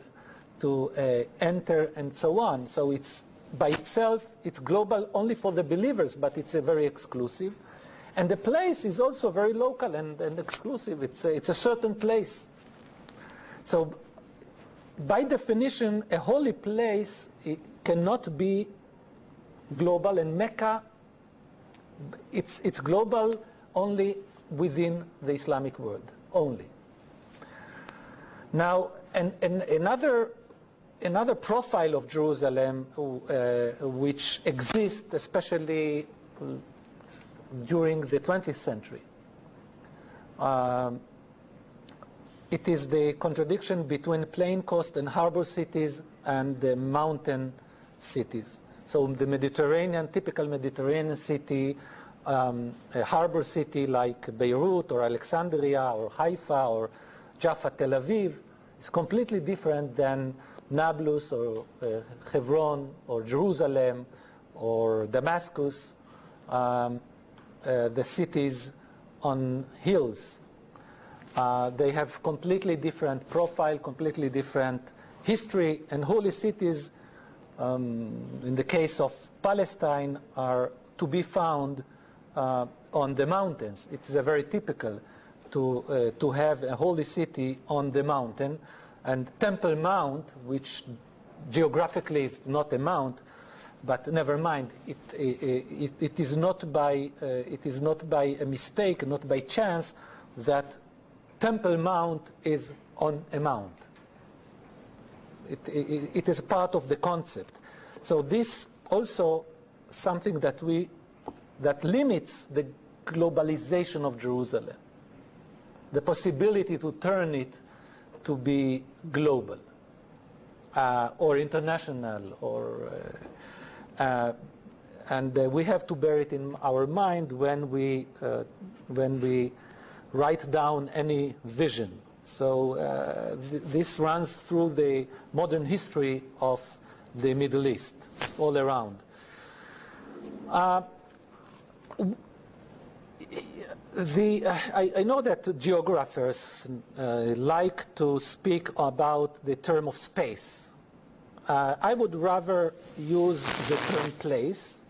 to uh, enter and so on. So it's by itself, it's global only for the believers, but it's a very exclusive. And the place is also very local and, and exclusive. It's a, it's a certain place. So by definition, a holy place cannot be global, and Mecca, it's, it's global only within the Islamic world, only. Now, and, and another, another profile of Jerusalem uh, which exists, especially during the 20th century, um, it is the contradiction between plain coast and harbor cities and the mountain cities. So the Mediterranean, typical Mediterranean city, um, a harbor city like Beirut or Alexandria or Haifa or Jaffa, Tel Aviv, is completely different than Nablus or uh, Hebron or Jerusalem or Damascus, um, uh, the cities on hills uh, they have completely different profile, completely different history, and holy cities, um, in the case of Palestine, are to be found uh, on the mountains. It's very typical to, uh, to have a holy city on the mountain, and Temple Mount, which geographically is not a mount, but never mind, it, it, it, is not by, uh, it is not by a mistake, not by chance, that Temple Mount is on a mount. It, it, it is part of the concept. So this also something that we that limits the globalization of Jerusalem, the possibility to turn it to be global uh, or international, or uh, uh, and uh, we have to bear it in our mind when we uh, when we write down any vision. So uh, th this runs through the modern history of the Middle East, all around. Uh, the, uh, I, I, know that geographers uh, like to speak about the term of space. Uh, I would rather use the term place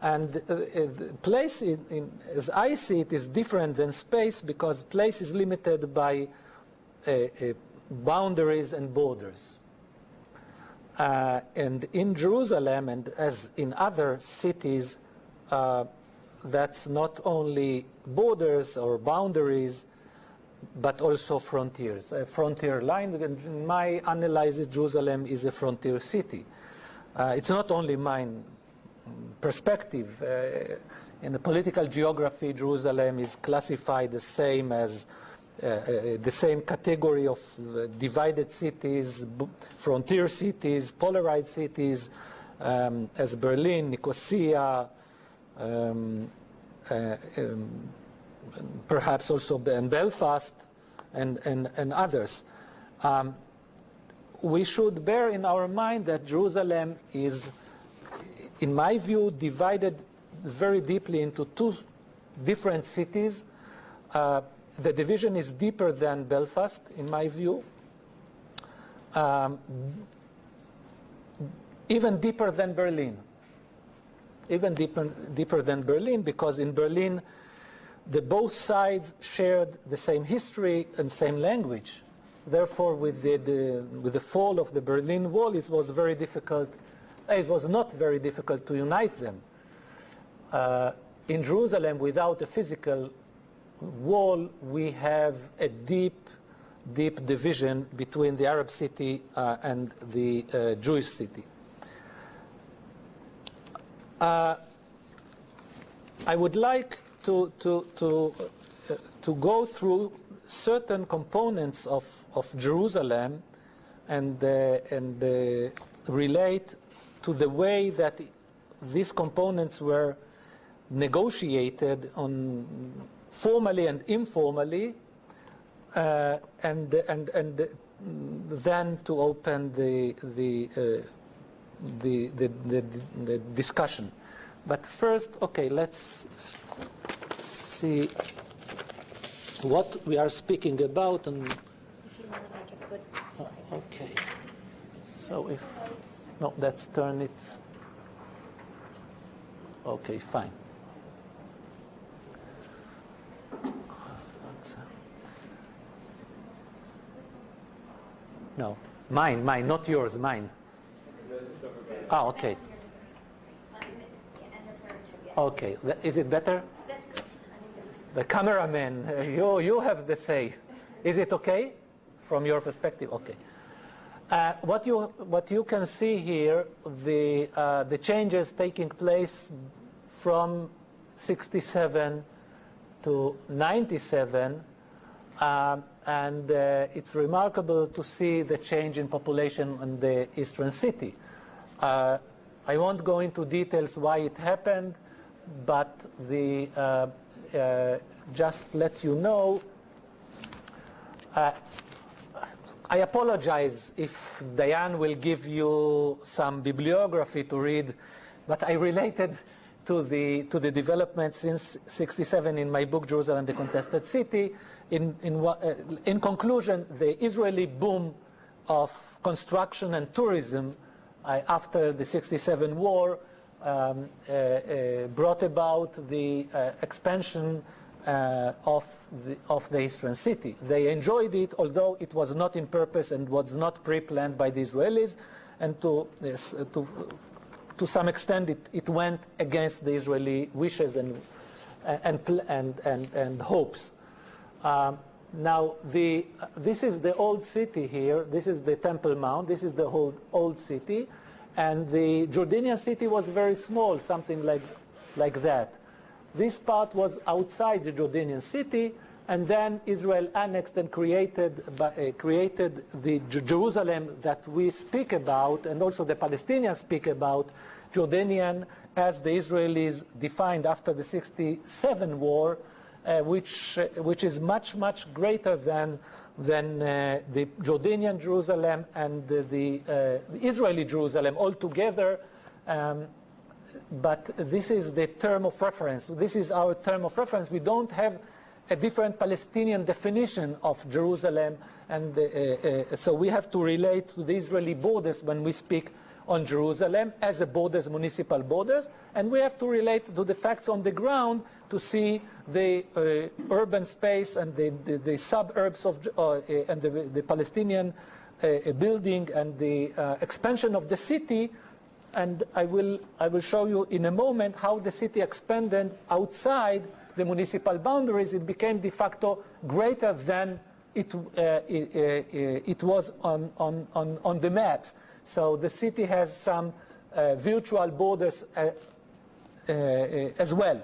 and uh, uh place, in, in, as I see it, is different than space because place is limited by uh, uh, boundaries and borders. Uh, and in Jerusalem, and as in other cities, uh, that's not only borders or boundaries, but also frontiers. A frontier line, in my analysis, Jerusalem is a frontier city. it's not only mine perspective. Uh, in the political geography, Jerusalem is classified the same as the same category of divided cities, frontier cities, polarized cities, um, as Berlin, Nicosia, um, uh, um, perhaps also in Belfast and, and, and others. Um, we should bear in our mind that Jerusalem is, in my view, divided very deeply into two different cities. Uh, the division is deeper than Belfast, in my view. Um, even deeper than Berlin. Even deeper, deeper than Berlin, because in Berlin, the both sides shared the same history and same language. Therefore, with the, the, with the fall of the Berlin Wall, it was very difficult. It was not very difficult to unite them. Uh, in Jerusalem, without a physical wall, we have a deep, deep division between the Arab city uh, and the uh, Jewish city. Uh, I would like to, to, to, uh, to go through certain components of, of Jerusalem and, uh, and relate to the way that these components were negotiated on formally and informally, uh, and, and, and then to open the, the, uh, the, the, the, the, discussion. But first, okay, let's see what we are speaking about. And, oh, okay, so if, no, let's turn it, okay, fine. No, mine, mine, not yours, mine. Ah, okay. Okay, is it better? The cameraman, you, you have the say. Is it okay from your perspective? Okay. Uh, what, you, what you can see here, the, uh, the changes taking place from 67 to 97, um, and uh, it's remarkable to see the change in population in the eastern city. Uh, I won't go into details why it happened, but the, uh, just let you know, I apologize if Diane will give you some bibliography to read, but I related to the, to the development since 67 in my book, Jerusalem, the Contested City. In, in, uh, in conclusion, the Israeli boom of construction and tourism uh, after the 67 war um, uh, uh, brought about the uh, expansion uh, of, the, of the eastern city. They enjoyed it, although it was not in purpose and was not pre-planned by the Israelis, and to, to to some extent, it, it went against the Israeli wishes and, and, and, and, and hopes. Um, now, the, this is the old city here. This is the Temple Mount. This is the whole old city. And the Jordanian city was very small, something like, like that. This part was outside the Jordanian city, and then Israel annexed and created, uh, created the Jerusalem that we speak about, and also the Palestinians speak about, Jordanian as the Israelis defined after the 67 war, uh, which, uh, which is much, much greater than, than uh, the Jordanian Jerusalem and the, the Israeli Jerusalem altogether. Um, but this is the term of reference. This is our term of reference. We don't have a different Palestinian definition of Jerusalem, and uh, uh, so we have to relate to the Israeli borders when we speak on Jerusalem as a borders, municipal borders, and we have to relate to the facts on the ground to see the uh, urban space and the, the, the suburbs of, uh, and the, the Palestinian uh, building and the uh, expansion of the city and I will, I will show you in a moment how the city expanded outside the municipal boundaries, it became de facto greater than it, uh, it, uh, it, was on, on, on, on, the maps. So the city has some uh, virtual borders uh, uh, as well.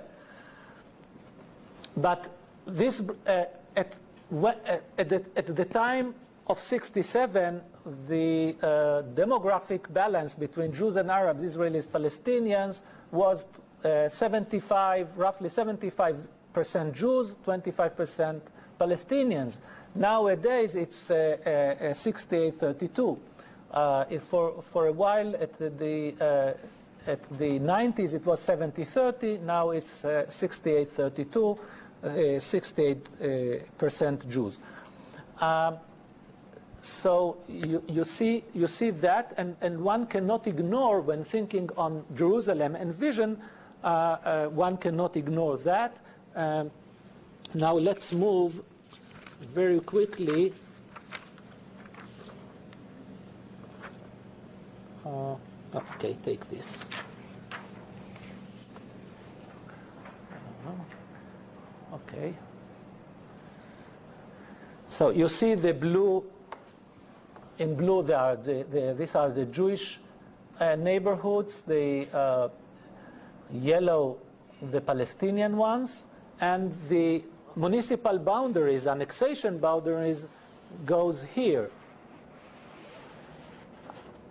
But this, at at, the, at the time of 67, the uh, demographic balance between Jews and Arabs, Israelis, Palestinians was uh, 75, roughly 75% Jews, 25% Palestinians. Nowadays, it's uh, uh, 68-32. Uh, for, for a while, at the, uh, at the 90s, it was 70-30. Now it's 68-32, 68% Jews. Um, so you, you, see, you see that, and, and one cannot ignore when thinking on Jerusalem and vision, uh, uh, one cannot ignore that. Um, now let's move very quickly. Uh, okay, take this. Okay. So you see the blue in blue, there are the, the, these are the Jewish uh, neighborhoods, the uh, yellow, the Palestinian ones, and the municipal boundaries, annexation boundaries, goes here.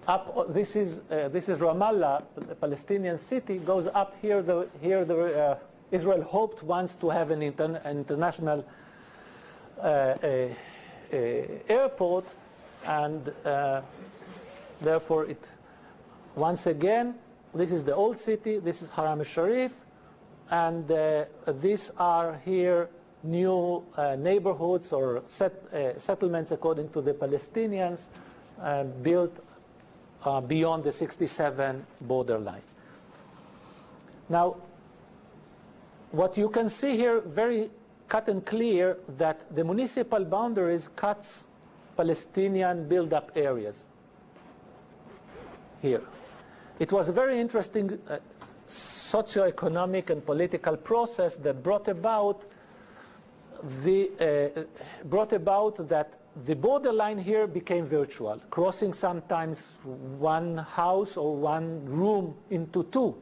Up, this is uh, this is Ramallah, the Palestinian city, goes up here. The here the uh, Israel hoped once to have an, inter international uh, airport and uh, therefore it once again this is the old city this is Haram al-Sharif and uh, these are here new uh, neighborhoods or set, uh, settlements according to the Palestinians uh, built uh, beyond the 67 borderline. Now what you can see here very cut and clear that the municipal boundaries cuts Palestinian build-up areas here. It was a very interesting uh, socio-economic and political process that brought about the uh, brought about that the borderline here became virtual, crossing sometimes one house or one room into two.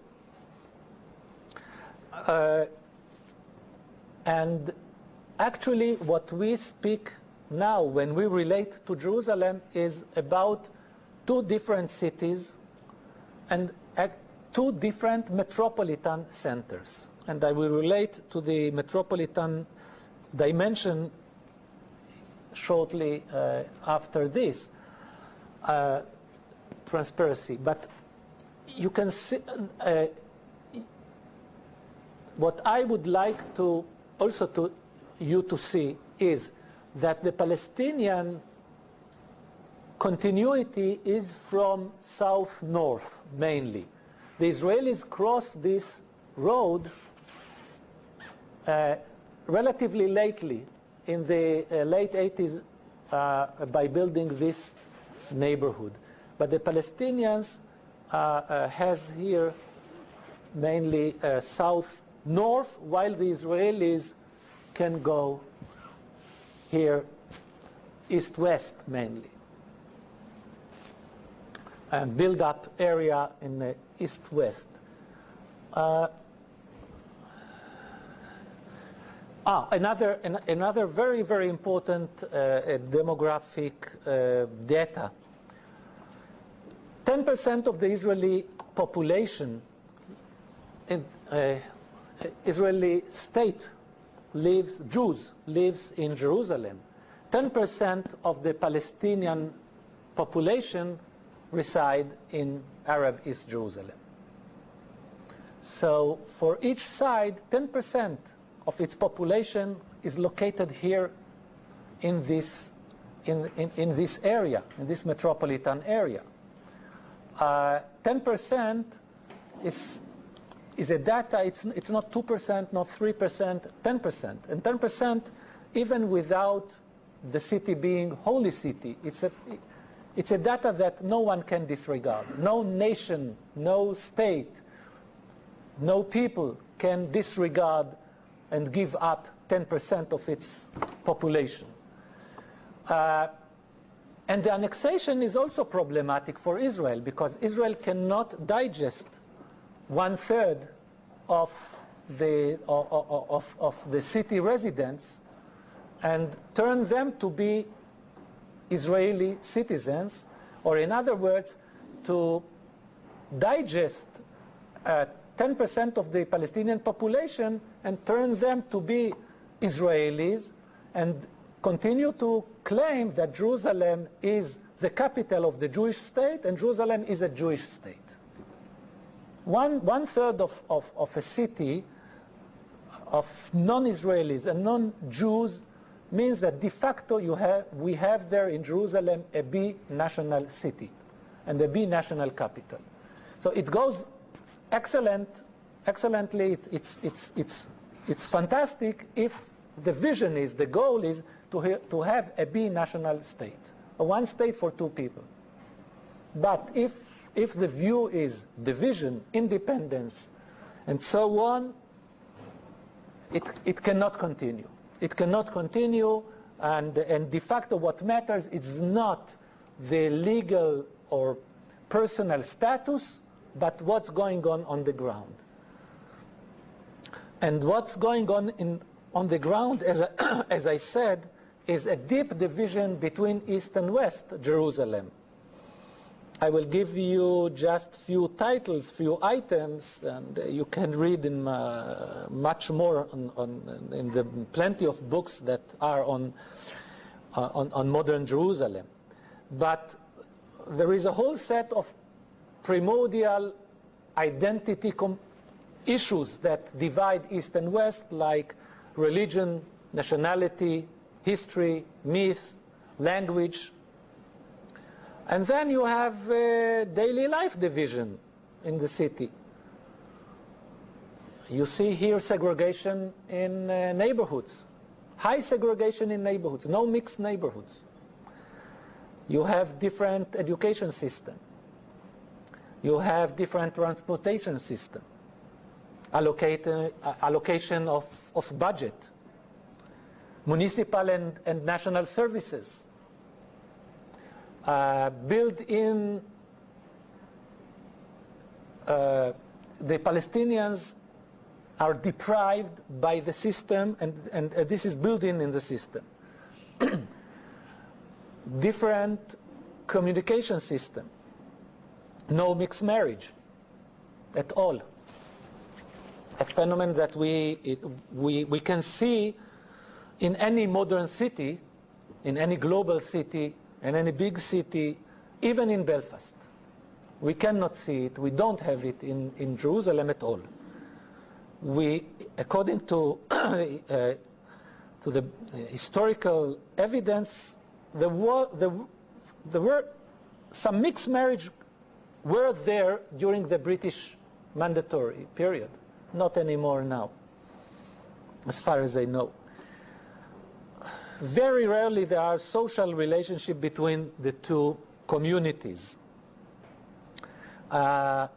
Uh, and actually what we speak now when we relate to Jerusalem is about two different cities and two different metropolitan centers. And I will relate to the metropolitan dimension shortly uh, after this uh, transparency. But you can see uh, what I would like to also to you to see is that the Palestinian continuity is from south-north mainly. The Israelis crossed this road uh, relatively lately in the uh, late 80s uh, by building this neighborhood. But the Palestinians uh, uh, has here mainly uh, south-north while the Israelis can go here east-west mainly. And build-up area in the east-west. Uh, ah, another, an, another very, very important uh, demographic uh, data. 10% of the Israeli population, in, uh, Israeli state lives, Jews lives in Jerusalem. 10% of the Palestinian population reside in Arab East Jerusalem. So for each side, 10% of its population is located here in this, in, in, in this area, in this metropolitan area. 10% uh, is is a data, it's, it's not 2%, not 3%, 10%. And 10% even without the city being holy city, it's a, it's a data that no one can disregard. No nation, no state, no people can disregard and give up 10% of its population. Uh, and the annexation is also problematic for Israel because Israel cannot digest one third of the, of, of, the city residents and turn them to be Israeli citizens, or in other words, to digest uh, 10% of the Palestinian population and turn them to be Israelis and continue to claim that Jerusalem is the capital of the Jewish state and Jerusalem is a Jewish state. One, one third of, of, of a city of non-Israelis and non-Jews means that de facto you have, we have there in Jerusalem a bi-national city and a bi-national capital. So it goes excellent, excellently, it, it's, it's, it's, it's fantastic if the vision is, the goal is to, to have a bi-national state, a one state for two people. But if, if the view is division, independence, and so on, it, it cannot continue. It cannot continue, and, and de facto what matters is not the legal or personal status, but what's going on on the ground. And what's going on in, on the ground, as I, as I said, is a deep division between East and West Jerusalem. I will give you just few titles, few items, and you can read in uh, much more on, on, in the plenty of books that are on, uh, on, on modern Jerusalem. But there is a whole set of primordial identity issues that divide East and West, like religion, nationality, history, myth, language. And then you have uh, daily life division in the city. You see here segregation in uh, neighborhoods, high segregation in neighborhoods, no mixed neighborhoods. You have different education system. You have different transportation system, allocate, uh, allocation of, of budget, municipal and, and national services, uh, build in uh, the Palestinians are deprived by the system, and, and uh, this is built in in the system. Different communication system, no mixed marriage at all. A phenomenon that we, it, we, we can see in any modern city, in any global city, in any big city, even in Belfast. We cannot see it, we don't have it in, in Jerusalem at all. We, according to, uh, to the historical evidence, there were, there, there were some mixed marriage were there during the British mandatory period, not anymore now, as far as I know. Very rarely there are social relationship between the two communities. Uh,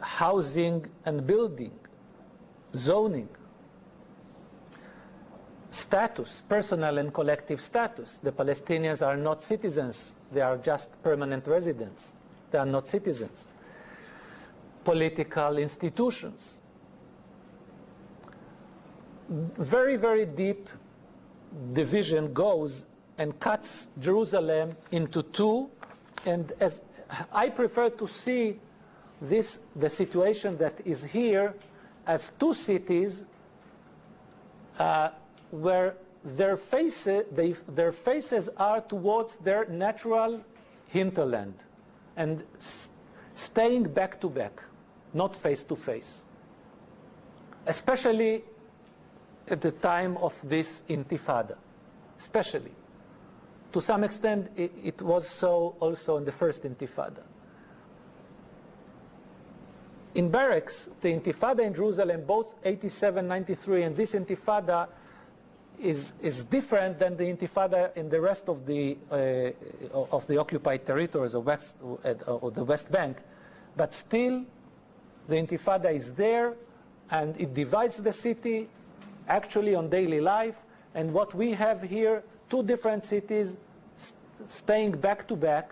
housing and building, zoning, status, personal and collective status. The Palestinians are not citizens, they are just permanent residents. They are not citizens. Political institutions. Very, very deep division goes and cuts Jerusalem into two. And as I prefer to see this, the situation that is here as two cities uh, where their faces, they, their faces are towards their natural hinterland and staying back to back, not face to face. Especially at the time of this intifada, especially. To some extent, it, it was so also in the first intifada. In barracks, the intifada in Jerusalem, both 87, 93, and this intifada is, is different than the intifada in the rest of the, uh, of the occupied territories of West, uh, the West Bank. But still, the intifada is there, and it divides the city actually on daily life. And what we have here, two different cities st staying back to back.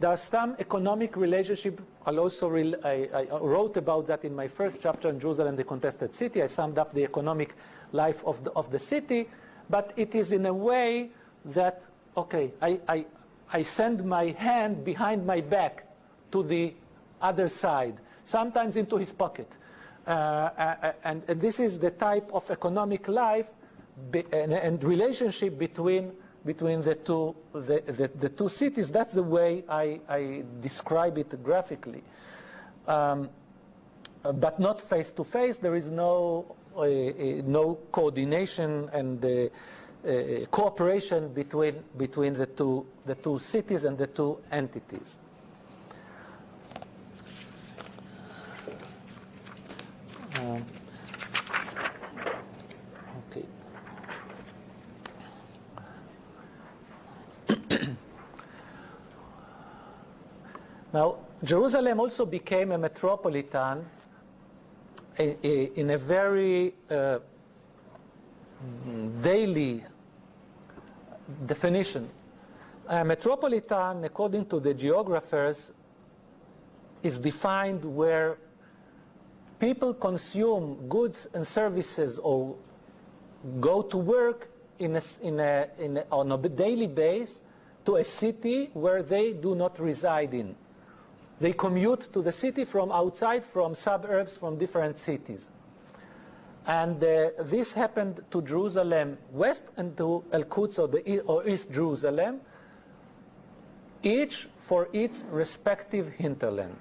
There's some economic relationship. I'll also I, I wrote about that in my first chapter on Jerusalem, the contested city. I summed up the economic life of the, of the city. but it is in a way that, okay, I, I, I send my hand behind my back to the other side, sometimes into his pocket. Uh, uh, and, and, this is the type of economic life be, and, and, relationship between, between the, two, the, the, the, two cities. That's the way I, I describe it graphically. Um, but not face to face. There is no, uh, uh no coordination and uh, uh, cooperation between, between the, two, the two cities and the two entities. Um, okay. now, Jerusalem also became a metropolitan in a very uh, daily definition. A metropolitan, according to the geographers, is defined where people consume goods and services or go to work in a, in a, in a, on a daily basis to a city where they do not reside in. They commute to the city from outside, from suburbs, from different cities. And uh, this happened to Jerusalem West and to Al-Quds or, or East Jerusalem, each for its respective hinterland.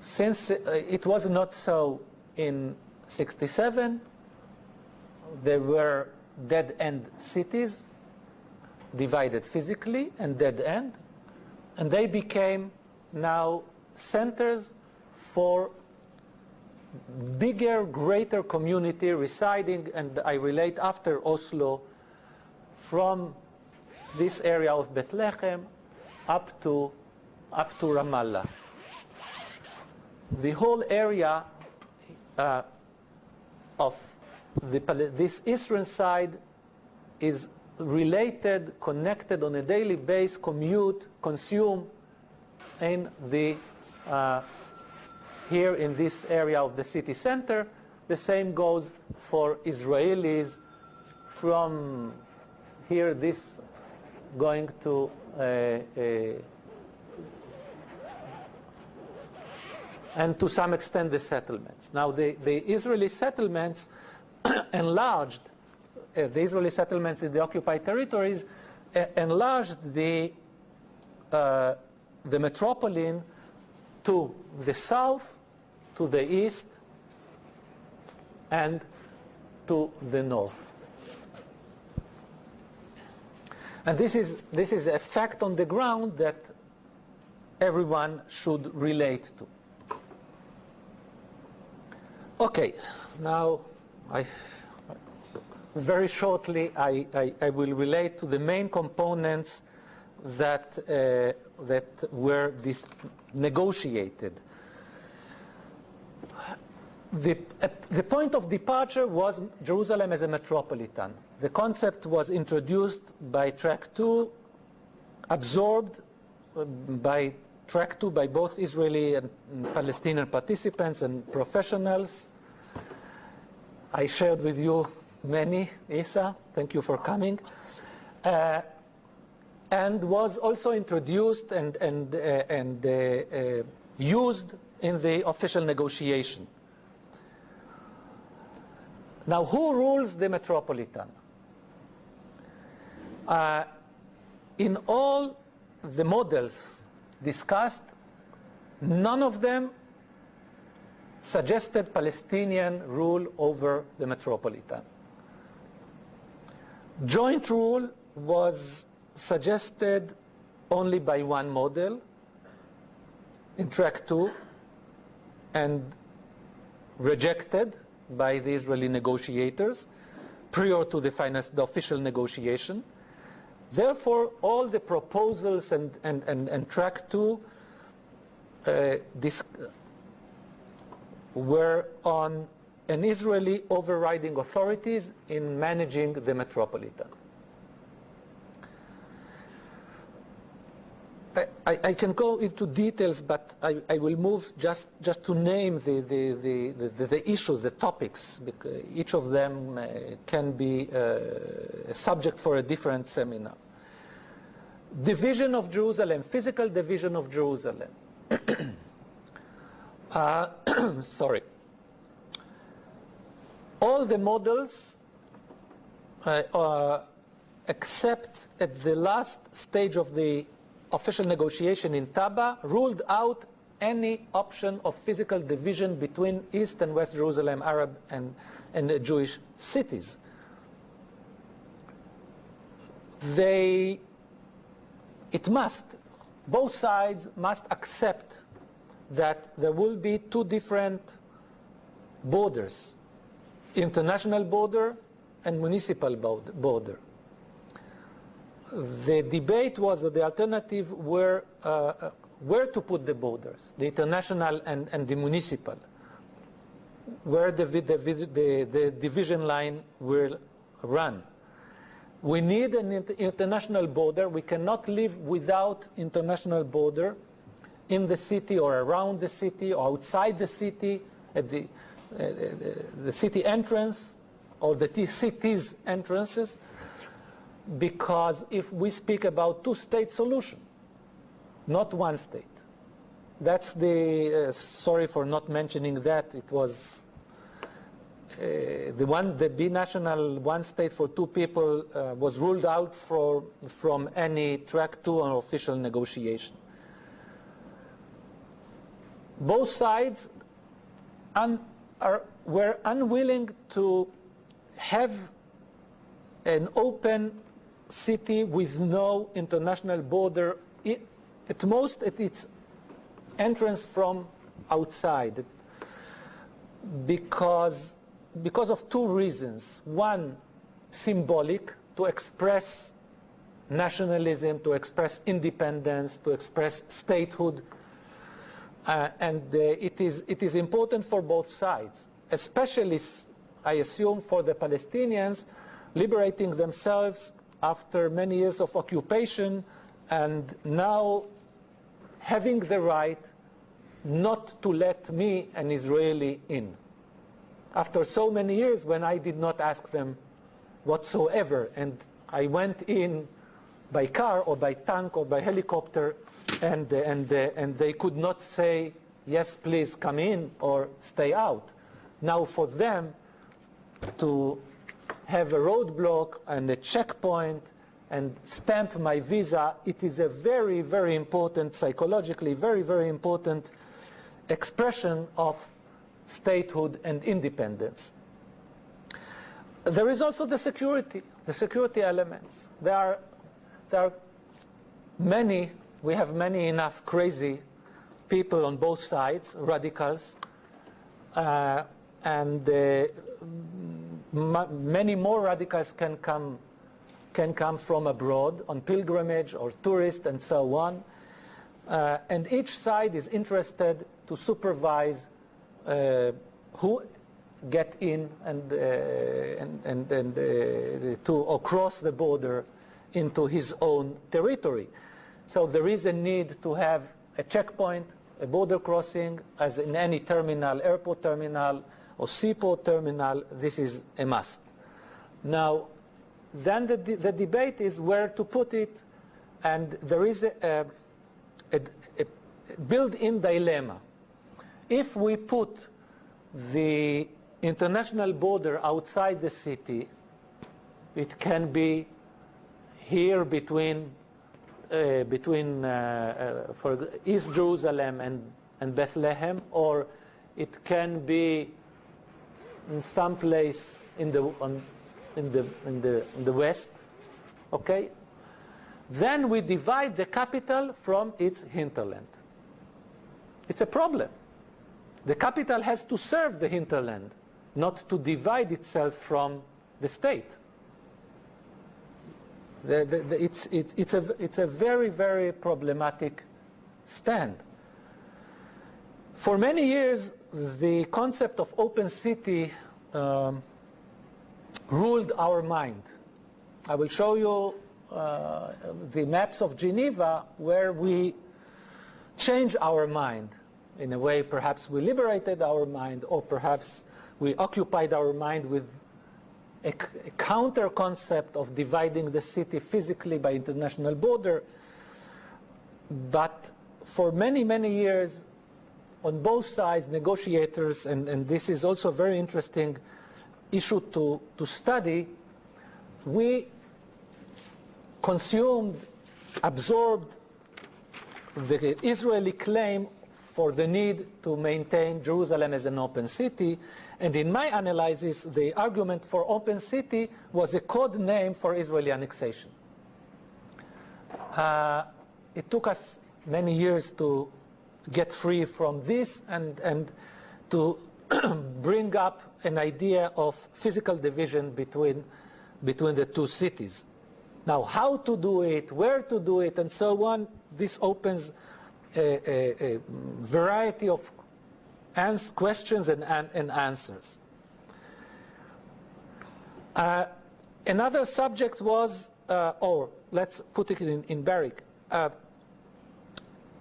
Since uh, it was not so in 67, there were dead-end cities, divided physically and dead-end, and they became now centers for bigger, greater community residing, and I relate after Oslo, from this area of Bethlehem up to, up to Ramallah the whole area uh, of the, this eastern side is related, connected on a daily basis, commute, consume in the uh, here in this area of the city center. The same goes for Israelis from here, this going to uh, and to some extent the settlements. Now the, the Israeli settlements enlarged, uh, the Israeli settlements in the occupied territories uh, enlarged the, uh, the metropolitan to the south, to the east, and to the north. And this is, this is a fact on the ground that everyone should relate to. Okay, now I, very shortly I, I, I, will relate to the main components that, uh, that were negotiated. The, uh, the point of departure was Jerusalem as a metropolitan. The concept was introduced by Track 2, absorbed uh, by track two by both Israeli and Palestinian participants and professionals. I shared with you many, Isa, thank you for coming, uh, and was also introduced and, and, uh, and uh, uh used in the official negotiation. Now, who rules the Metropolitan? Uh, in all the models discussed, none of them suggested Palestinian rule over the metropolitan. Joint rule was suggested only by one model in track two and rejected by the Israeli negotiators prior to the, final, the official negotiation. Therefore, all the proposals and, and, and, and track two uh, were on an Israeli overriding authorities in managing the metropolitan. I, I, can go into details, but I, I, will move just, just to name the, the, the, the, issues, the topics. Each of them uh, can be uh, a subject for a different seminar. Division of Jerusalem, physical division of Jerusalem. uh, sorry. All the models uh, except at the last stage of the official negotiation in Taba, ruled out any option of physical division between East and West Jerusalem, Arab and, and Jewish cities. They, it must, both sides must accept that there will be two different borders, international border and municipal border the debate was that the alternative were uh, uh, where to put the borders, the international and, and the municipal, where the, the, the, the division line will run. We need an international border. We cannot live without international border in the city or around the city or outside the city, at the, uh, the, the city entrance or the city's entrances because if we speak about two-state solution, not one state. That's the, uh, sorry for not mentioning that, it was uh, the one, the binational one state for two people uh, was ruled out for, from any track two on official negotiation. Both sides un, are, were unwilling to have an open city with no international border, at most at its entrance from outside, because, because of two reasons. One, symbolic, to express nationalism, to express independence, to express statehood. Uh, and uh, it, is, it is important for both sides, especially, I assume, for the Palestinians liberating themselves after many years of occupation and now having the right not to let me, an Israeli, in. After so many years when I did not ask them whatsoever and I went in by car or by tank or by helicopter and, and, and they could not say, yes, please come in or stay out. Now for them to have a roadblock and a checkpoint and stamp my visa, it is a very, very important, psychologically, very, very important expression of statehood and independence. There is also the security, the security elements. There are, there are many, we have many enough crazy people on both sides, radicals, uh, and uh, many more radicals can come, can come from abroad on pilgrimage or tourist and so on. Uh, and each side is interested to supervise uh, who get in and, uh, and, and, and uh, to or cross the border into his own territory. So there is a need to have a checkpoint, a border crossing, as in any terminal, airport terminal, seaport terminal, this is a must. Now, then the, the debate is where to put it, and there is a, a, a built-in dilemma. If we put the international border outside the city, it can be here between uh, between uh, uh, for East Jerusalem and, and Bethlehem, or it can be in some place in the, on, in the, in the, in the west, okay? Then we divide the capital from its hinterland. It's a problem. The capital has to serve the hinterland, not to divide itself from the state. The, the, the, it's, it, it's, a, it's a very, very problematic stand. For many years, the concept of open city um, ruled our mind. I will show you uh, the maps of Geneva where we change our mind. In a way, perhaps we liberated our mind, or perhaps we occupied our mind with a, a counter concept of dividing the city physically by international border. But for many, many years, on both sides, negotiators, and, and this is also a very interesting issue to, to study, we consumed, absorbed the Israeli claim for the need to maintain Jerusalem as an open city. And in my analysis, the argument for open city was a code name for Israeli annexation. Uh, it took us many years to get free from this and, and to bring up an idea of physical division between, between the two cities. Now, how to do it, where to do it, and so on, this opens a, a, a variety of questions and, and, and answers. Uh, another subject was, uh, or let's put it in, in Barrick, uh,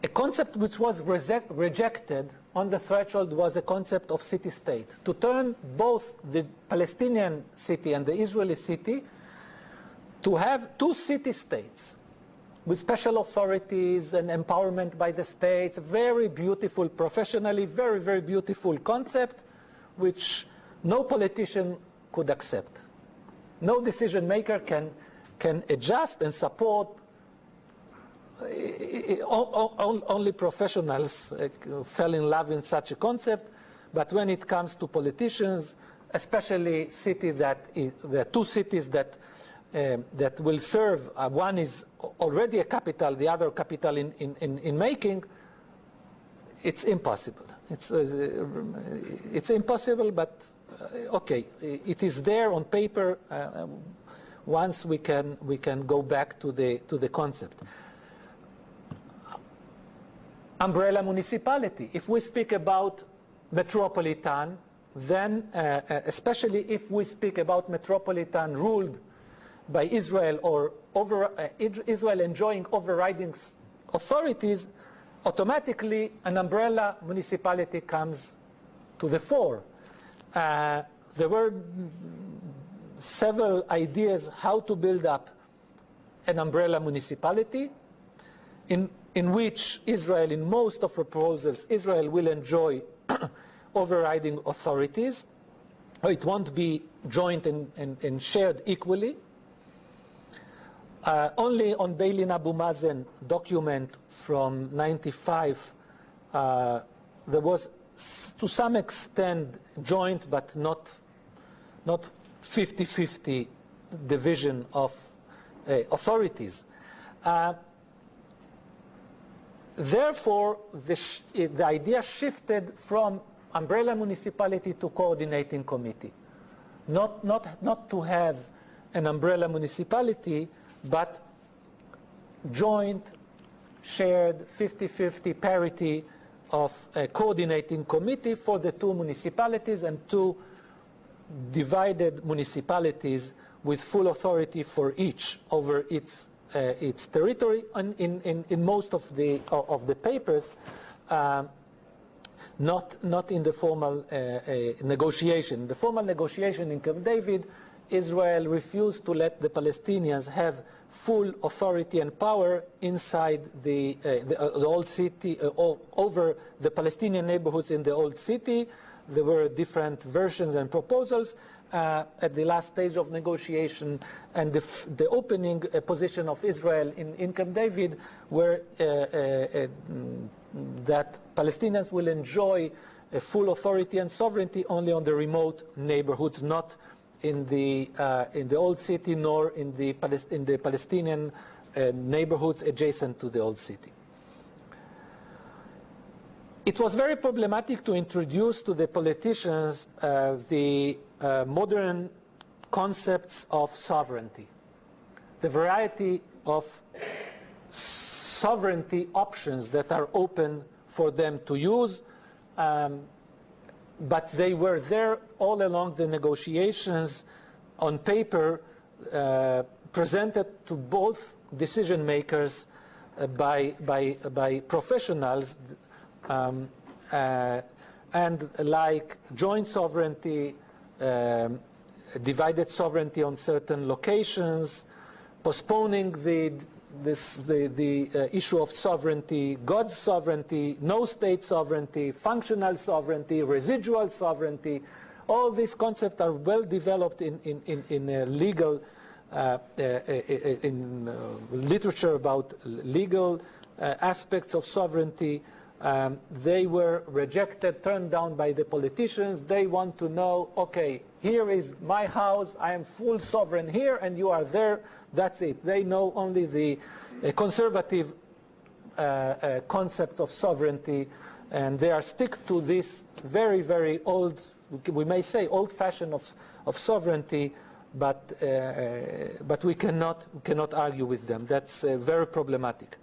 a concept which was rejected on the threshold was a concept of city-state. To turn both the Palestinian city and the Israeli city to have two city-states with special authorities and empowerment by the states, very beautiful, professionally, very, very beautiful concept, which no politician could accept. No decision maker can, can adjust and support only professionals uh, fell in love in such a concept, but when it comes to politicians, especially city that are two cities that uh, that will serve. Uh, one is already a capital, the other capital in, in, in, making. It's impossible. It's, uh, it's impossible, but uh, okay, it is there on paper. Uh, once we can, we can go back to the, to the concept umbrella municipality. If we speak about metropolitan, then uh, uh, especially if we speak about metropolitan ruled by Israel or over, uh, Israel enjoying overriding authorities, automatically an umbrella municipality comes to the fore. Uh, there were several ideas how to build up an umbrella municipality. In in which Israel, in most of proposals, Israel will enjoy overriding authorities. It won't be joint and, and, and shared equally. Uh, only on Beilin Abu Mazen document from 95, uh, there was to some extent joint but not not 50-50 division of uh, authorities. Therefore, the, the idea shifted from umbrella municipality to coordinating committee. Not, not, not to have an umbrella municipality, but joint, shared, 50-50 parity of a coordinating committee for the two municipalities and two divided municipalities with full authority for each over its its territory. And in, in, in most of the, of the papers, um, not, not in the formal uh, uh, negotiation. The formal negotiation in Camp David, Israel refused to let the Palestinians have full authority and power inside the, uh, the, uh, the, old city, uh, over the Palestinian neighborhoods in the old city. There were different versions and proposals uh, at the last stage of negotiation and the, the opening uh, position of Israel in, Camp David were uh, uh, uh that Palestinians will enjoy full authority and sovereignty only on the remote neighborhoods, not in the, uh, in the old city nor in the, in the Palestinian neighborhoods adjacent to the old city. It was very problematic to introduce to the politicians uh, the uh, modern concepts of sovereignty, the variety of sovereignty options that are open for them to use, um, but they were there all along the negotiations on paper. Uh, presented to both decision makers uh, by, by, by professionals um, uh, and like joint sovereignty, um, divided sovereignty on certain locations, postponing the, this, the, the uh, issue of sovereignty, God's sovereignty, no state sovereignty, functional sovereignty, residual sovereignty. All these concepts are well developed in, in, in, in uh, legal, uh, uh in uh, literature about legal uh, aspects of sovereignty. Um, they were rejected, turned down by the politicians. They want to know, okay, here is my house, I am full sovereign here, and you are there, that's it. They know only the uh, conservative uh, uh, concept of sovereignty, and they are stick to this very, very old, we may say old-fashioned of, of sovereignty, but, uh, uh, but we, cannot, cannot argue with them. That's uh, very problematic.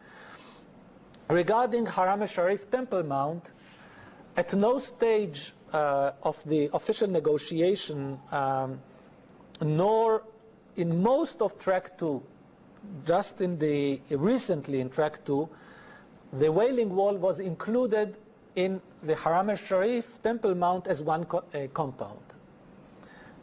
Regarding Haram al-Sharif Temple Mount, at no stage uh, of the official negotiation, um, nor in most of track 2, just in the recently in track 2, the Wailing Wall was included in the Haram al-Sharif Temple Mount as one co uh, compound.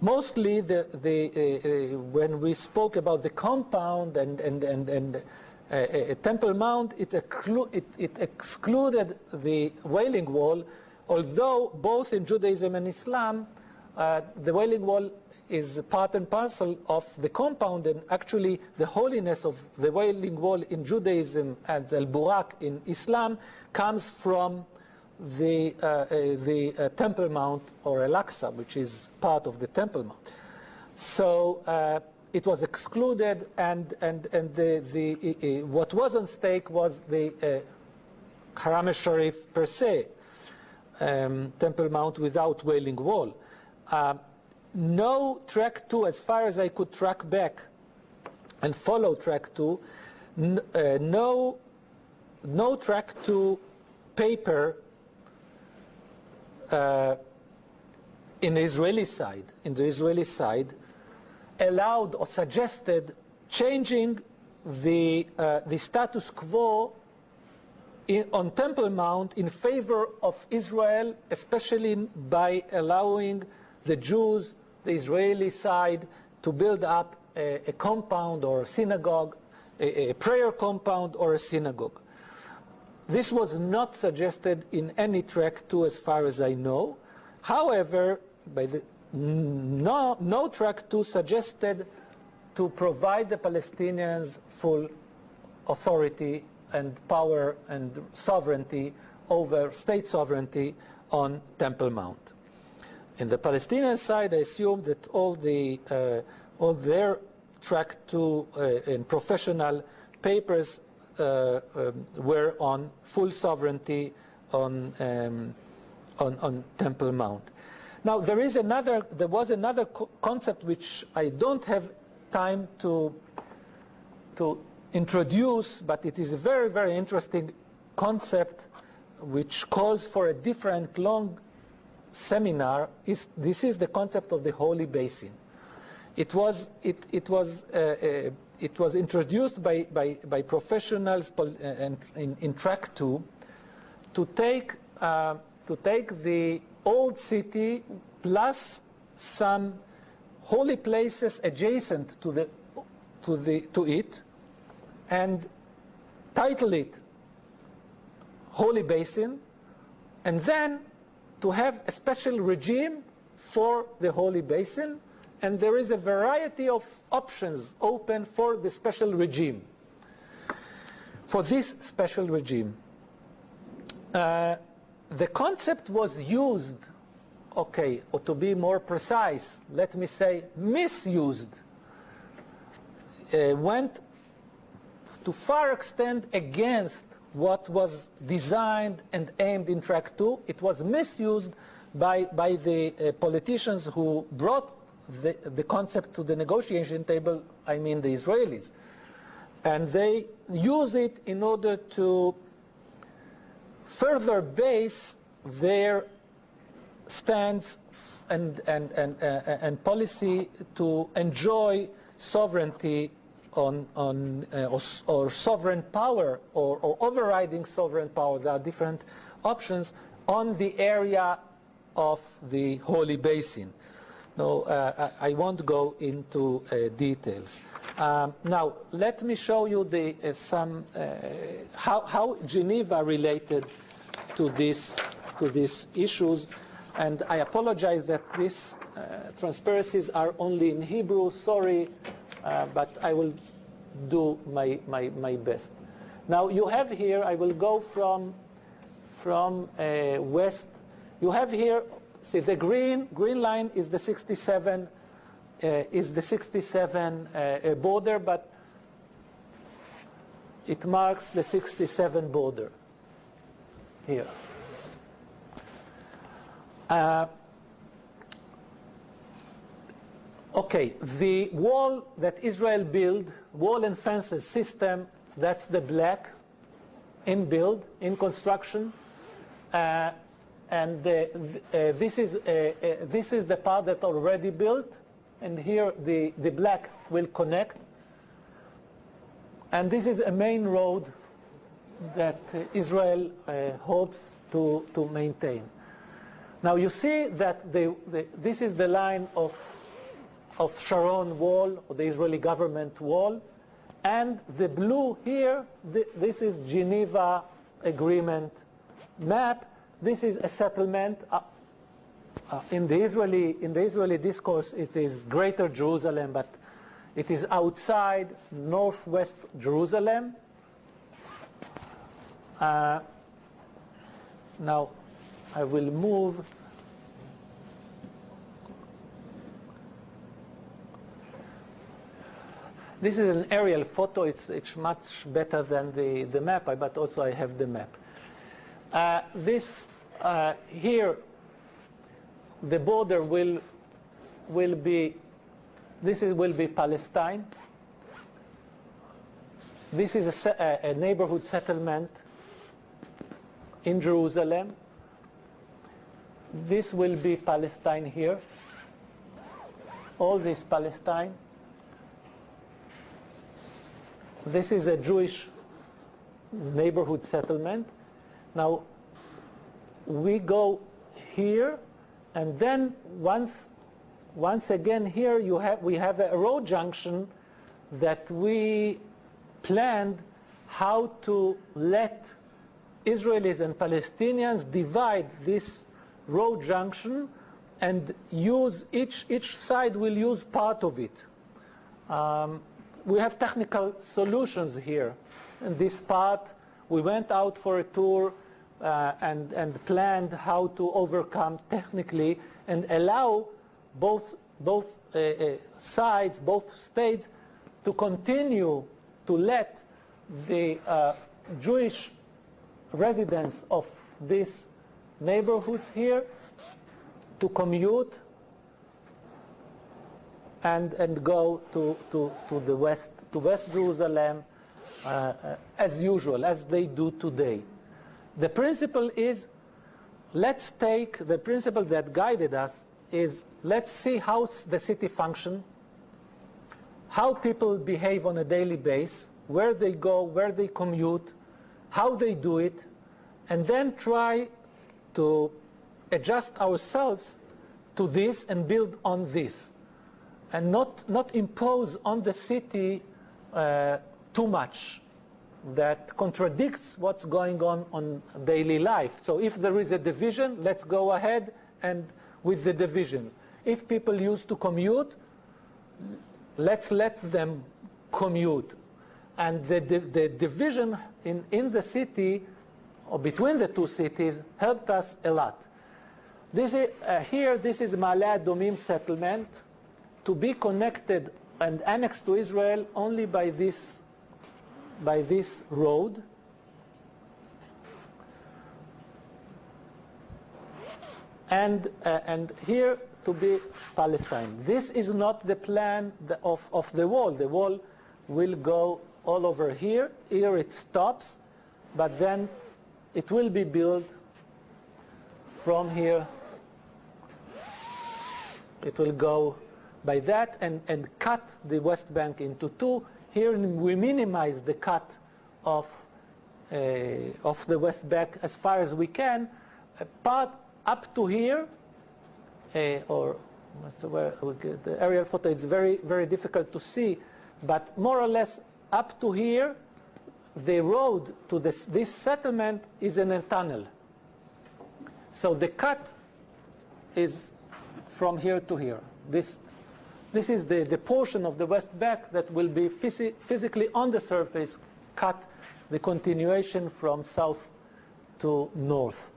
Mostly, the, the, uh, uh when we spoke about the compound and, and, and, and a, Temple Mount, it, it, it, excluded the Wailing Wall, although both in Judaism and Islam, uh, the Wailing Wall is part and parcel of the compound, and actually the holiness of the Wailing Wall in Judaism and Al Burak in Islam comes from the, uh, uh, the uh, Temple Mount or Al Aqsa, which is part of the Temple Mount. So uh, it was excluded, and, and, and the, the, uh, what was on stake was the uh, Haram al-Sharif per se, um, Temple Mount without Wailing Wall. Uh, no track 2, as far as I could track back and follow track 2, uh, no, no track 2 paper uh, in the Israeli side, in the Israeli side, allowed or suggested changing the, uh, the status quo in, on Temple Mount in favor of Israel, especially by allowing the Jews, the Israeli side, to build up a, a compound or a synagogue, a, a prayer compound or a synagogue. This was not suggested in any track two as far as I know. However, by the, no, no track two suggested to provide the Palestinians full authority and power and sovereignty over state sovereignty on Temple Mount. In the Palestinian side, I assume that all the uh, all their track two uh, and professional papers uh, um, were on full sovereignty on, um, on, on Temple Mount. Now there is another, there was another co concept which I don't have time to, to introduce, but it is a very, very interesting concept which calls for a different long seminar. Is, this is the concept of the holy basin. It was, it, it was, uh, uh, it was introduced by, by, by professionals uh, in, in track two to take, uh, to take the old city plus some holy places adjacent to, the, to, the, to it and title it Holy Basin and then to have a special regime for the Holy Basin and there is a variety of options open for the special regime, for this special regime. Uh, the concept was used, okay, or to be more precise, let me say misused, uh, went to far extent against what was designed and aimed in track two. It was misused by, by the uh, politicians who brought the, the concept to the negotiation table, I mean the Israelis. And they used it in order to further base their stance and, and, and, uh, and policy to enjoy sovereignty on, on uh, or, or, sovereign power or, or, overriding sovereign power. There are different options on the area of the Holy Basin. No, uh, I, won't go into uh, details. Um, now, let me show you the, uh, some, uh, how, how Geneva related to, this, to these issues. And I apologize that these uh, transparencies are only in Hebrew. Sorry, uh, but I will do my, my, my best. Now, you have here, I will go from, from west. You have here See, the green, green line is the 67, uh, is the 67 uh, border, but it marks the 67 border here. Uh, okay, the wall that Israel built, wall and fences system, that's the black in build, in construction. Uh, and uh, uh, this, is, uh, this is the part that already built. And here the, the black will connect. And this is a main road that Israel hopes to, to maintain. Now you see that the, this is the line of, of Sharon wall, or the Israeli government wall, and the blue here, this is Geneva agreement map, this is a settlement. Uh, uh, in, the Israeli, in the Israeli discourse, it is Greater Jerusalem, but it is outside northwest Jerusalem. Uh, now, I will move. This is an aerial photo. It's, it's much better than the, the map, but also I have the map. Uh, this uh, here the border will will be this is, will be Palestine. This is a, a neighborhood settlement in Jerusalem. This will be Palestine here. All this Palestine. This is a Jewish neighborhood settlement. Now, we go here, and then once, once again here you have, we have a road junction that we planned how to let Israelis and Palestinians divide this road junction and use each, each side will use part of it. Um, we have technical solutions here. In this part, we went out for a tour uh, and, and planned how to overcome technically and allow both, both uh, uh, sides, both states, to continue to let the uh, Jewish residents of these neighborhoods here to commute and, and go to, to, to the west, to West Jerusalem uh, uh, as usual, as they do today. The principle is, let's take the principle that guided us is let's see how the city function, how people behave on a daily basis, where they go, where they commute, how they do it, and then try to adjust ourselves to this and build on this, and not, not impose on the city uh, too much that contradicts what's going on on daily life. So if there is a division, let's go ahead and with the division. If people used to commute, let's let them commute. And the, the, the division in, in the city or between the two cities helped us a lot. This is, uh, here, this is Ma'ale Adumim settlement to be connected and annexed to Israel only by this by this road and, uh, and here to be Palestine. This is not the plan of, of the wall. The wall will go all over here. Here it stops, but then it will be built from here. It will go by that and, and cut the West Bank into two Here we minimize the cut of, uh, of the West Bank as far as we can. Part up to here, uh, or the aerial photo, it's very, very difficult to see, but more or less up to here, the road to this, this settlement is in a tunnel. So the cut is from here to here. This, this is the, the portion of the west Bank that will be phys physically on the surface cut the continuation from south to north.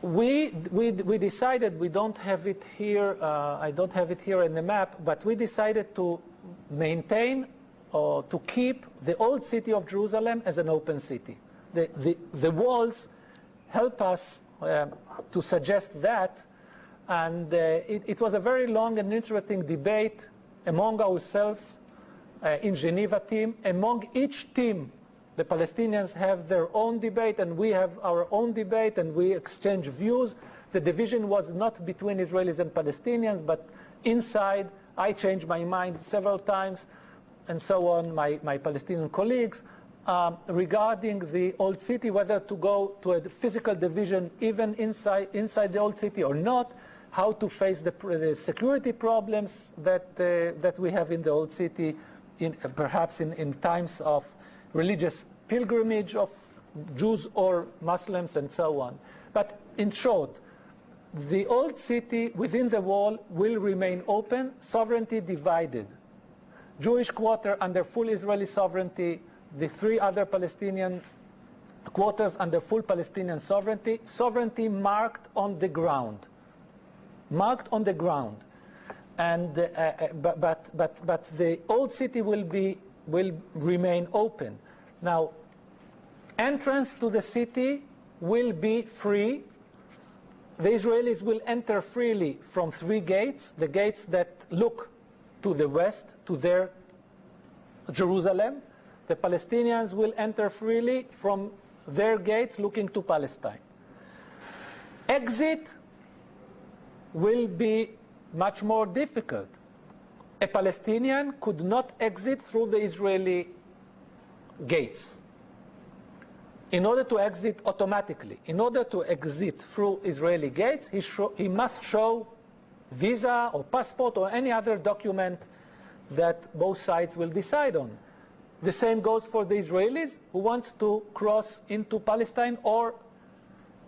We, we, we decided, we don't have it here, uh, I don't have it here in the map, but we decided to maintain or to keep the old city of Jerusalem as an open city. The, the, the walls help us to suggest that, and uh, it, it, was a very long and interesting debate among ourselves uh, in Geneva team, among each team the Palestinians have their own debate and we have our own debate and we exchange views. The division was not between Israelis and Palestinians, but inside. I changed my mind several times and so on, my, my Palestinian colleagues, um, regarding the old city, whether to go to a physical division even inside, inside the old city or not, how to face the, the security problems that, uh, that we have in the old city, in, uh, perhaps in, in times of religious pilgrimage of Jews or Muslims and so on. But in short, the old city within the wall will remain open, sovereignty divided. Jewish quarter under full Israeli sovereignty, the three other Palestinian quarters under full Palestinian sovereignty, sovereignty marked on the ground. Marked on the ground. And, uh, uh but, but, but, but the old city will be will remain open. Now, entrance to the city will be free. The Israelis will enter freely from three gates, the gates that look to the west, to their Jerusalem. The Palestinians will enter freely from their gates looking to Palestine. Exit will be much more difficult a Palestinian could not exit through the Israeli gates. In order to exit automatically, in order to exit through Israeli gates, he, he must show visa or passport or any other document that both sides will decide on. The same goes for the Israelis who wants to cross into Palestine or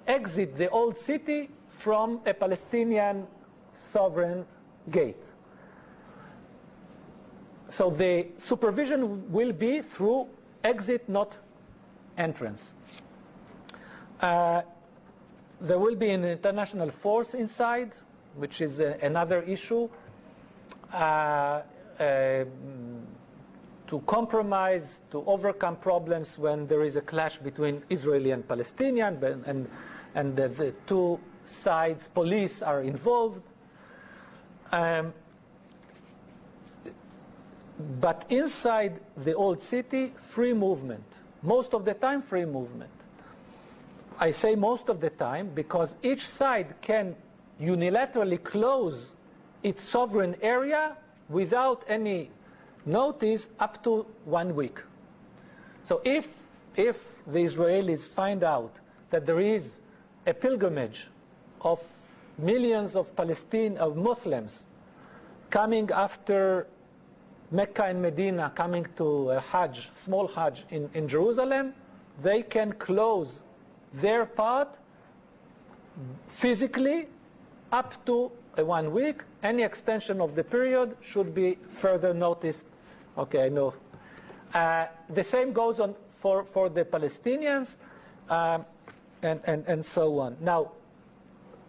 exit the old city from a Palestinian sovereign gate. So the supervision will be through exit, not entrance. Uh, there will be an international force inside, which is a, another issue. Uh, uh, to compromise, to overcome problems when there is a clash between Israeli and Palestinian, and, and the, the two sides, police are involved. Um, but inside the old city, free movement. Most of the time, free movement. I say most of the time because each side can unilaterally close its sovereign area without any notice up to one week. So if, if the Israelis find out that there is a pilgrimage of millions of Palestinian of Muslims coming after Mecca and Medina coming to a Hajj, small Hajj in, in Jerusalem, they can close their part physically up to one week. Any extension of the period should be further noticed. Okay, I know. Uh, the same goes on for, for the Palestinians um, and, and, and so on. Now,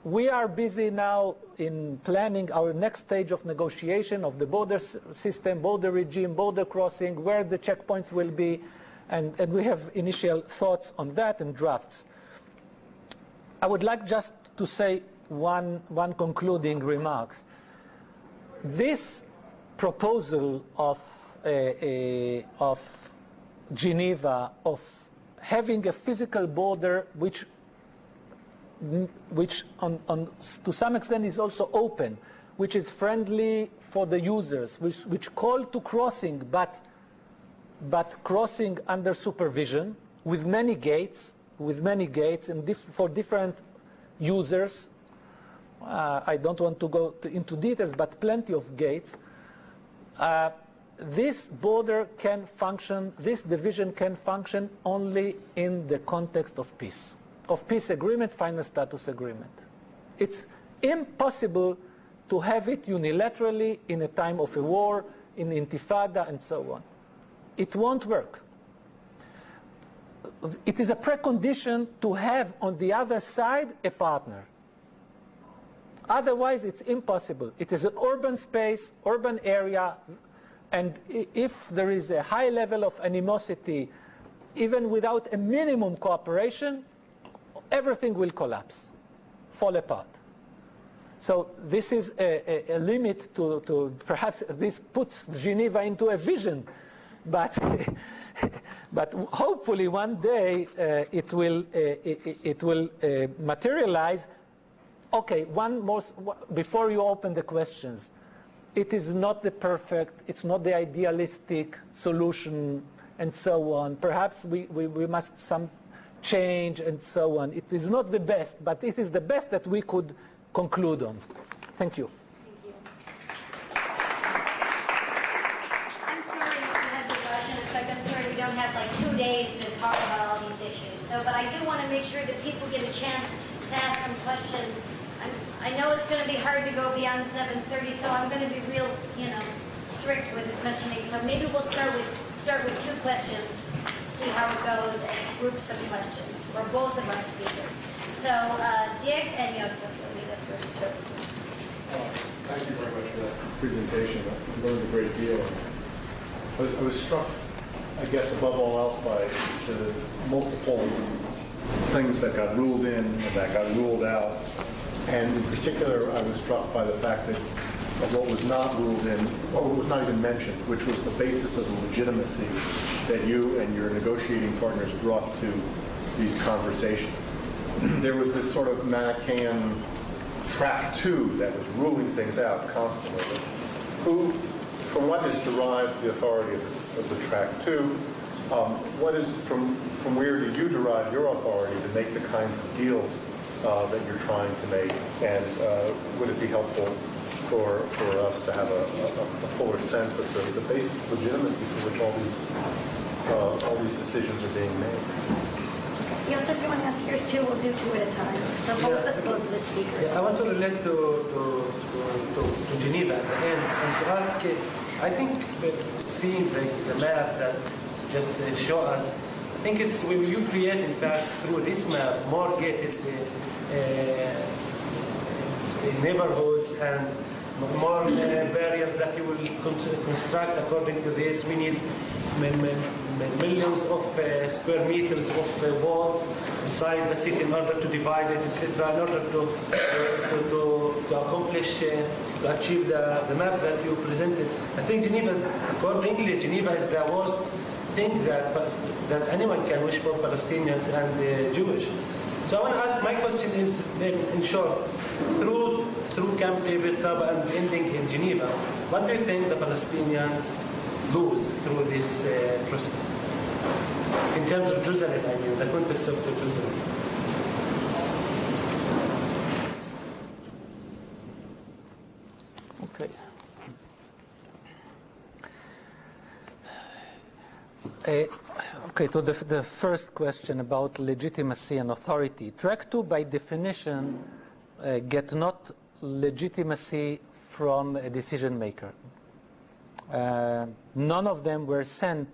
we are busy now in planning our next stage of negotiation of the border system, border regime, border crossing, where the checkpoints will be, and, and we have initial thoughts on that and drafts. I would like just to say one, one concluding remarks. This proposal of, of Geneva of having a physical border which which on, on, to some extent is also open, which is friendly for the users, which, which call to crossing, but, but crossing under supervision with many gates, with many gates and for different users. Uh, I don't want to go to, into details, but plenty of gates. Uh, this border can function, this division can function only in the context of peace, of peace agreement, final status agreement. It's impossible to have it unilaterally in a time of a war, in intifada, and so on. It won't work. It is a precondition to have on the other side a partner. Otherwise, it's impossible. It is an urban space, urban area, and if there is a high level of animosity, even without a minimum cooperation, everything will collapse, fall apart. So this is a, a, a lit to, to, perhaps this puts Geneva into a vision, but, but hopefully one day uh, it will, uh, it, it, will uh, materialize. Okay, one more, before you open the questions, it is not the perfect, it's not the idealistic solution and so on. Perhaps we, we, we must some change and so on. It is not the best, but it is the best that we could conclude on. Thank you. I'm sorry you had the rush, and I'm sorry we don't have like two days to talk about all these issues. So, but I do want to make sure that people get a chance to ask some questions. I'm, know it's going to be hard to go beyond 7:30, so I'm going to be real, you know, strict with the questioning. So maybe we'll start with start with two questions, see how it goes, and group some questions for both of our speakers. So uh, Dick and Yosef will be the first two. Thank you very much for that presentation. I learned a great deal. I was, I was struck, I guess, above all else by the multiple things that got ruled in and that got ruled out. And in particular, I was struck by the fact that what was not ruled in, or what was not even mentioned, which was the basis of the legitimacy that you and your negotiating partners brought to these conversations. there was this sort of Manichaean track two that was ruling things out constantly. Who, from what is derived the authority of, of the track two? Um, what is from from where do you derive your authority to make the kinds of deals uh, that you're trying to make? And uh, would it be helpful for for us to have a, a, a fuller sense of the, the basis of legitimacy for which all these uh, all these decisions are being made? Yes, if you want to ask yours too, we'll do two at a time, for both, Yeah. both the speakers. Yeah, I want to relate to, to, to, to, to Geneva at the end and to ask, I think seeing the, the map that just uh, show us, I think it's when you create, in fact, through this map, more gated uh, neighborhoods and more uh, barriers that you will construct according to this. We need millions of uh, square meters of uh, walls inside the city in order to divide it, etc., in order to, uh, to, to, to accomplish, uh, to achieve the, the map that you presented. I think Geneva, accordingly, Geneva is the worst thing that, that anyone can wish for Palestinians and uh, Jewish. So I want to ask, my question is, in in short, through through Camp David, Taba, and ending in Geneva, what do you think the Palestinians lose through this uh, process? In terms of Jerusalem, I mean, the context of Jerusalem. Okay. Uh, okay, to the, the first question about legitimacy and authority. Track 2, by definition, uh, get not legitimacy from a decision maker. Uh, none of them were sent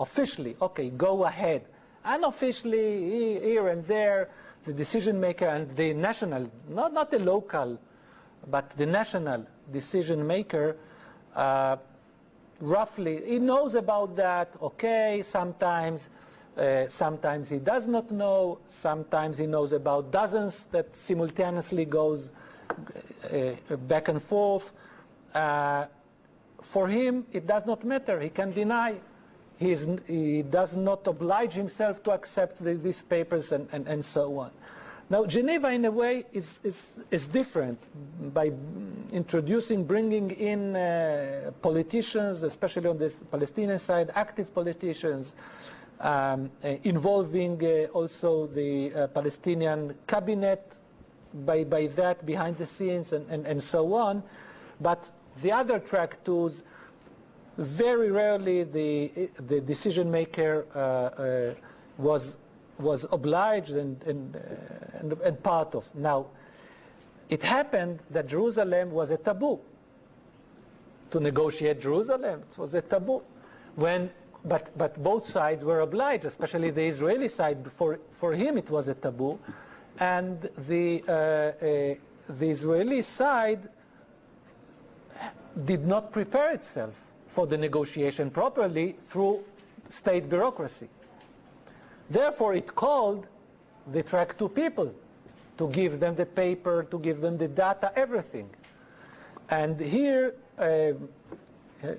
officially, okay, go ahead. Unofficially, here and there, the decision maker and the national, not, not the local, but the national decision maker, uh, roughly, he knows about that, okay, sometimes, uh, sometimes he does not know, sometimes he knows about dozens that simultaneously goes uh, back and forth. Uh, for him, it does not matter. He can deny. He, he does not oblige himself to accept the, these papers and, and, and so on. Now, Geneva, in a way, is, is, is different by introducing, bringing in uh, politicians, especially on the Palestinian side, active politicians, um, uh, involving uh, also the uh, Palestinian cabinet, by, by that, behind the scenes, and, and, and so on. But the other track twos, very rarely the, the decision maker uh, uh, was was obliged and, and, uh, and, and, part of. Now, it happened that Jerusalem was a taboo. To negotiate Jerusalem, it was a taboo. When, but, but both sides were obliged, especially the Israeli side. For, for him, it was a taboo. And the, uh, uh, the Israeli side did not prepare itself for the negotiation properly through state bureaucracy. Therefore, it called the track two people to give them the paper, to give them the data, everything. And here, uh,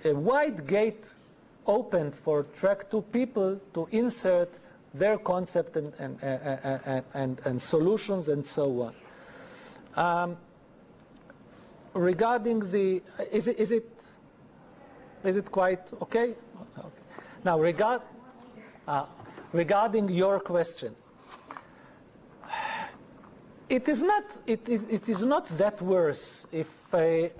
a wide gate opened for track two people to insert their concept and, and, and, and, and solutions and so on. Um, regarding the, is it, is it, is it quite okay? okay. Now, regard, uh, regarding your question, it is not, it is, it is not that worse if I,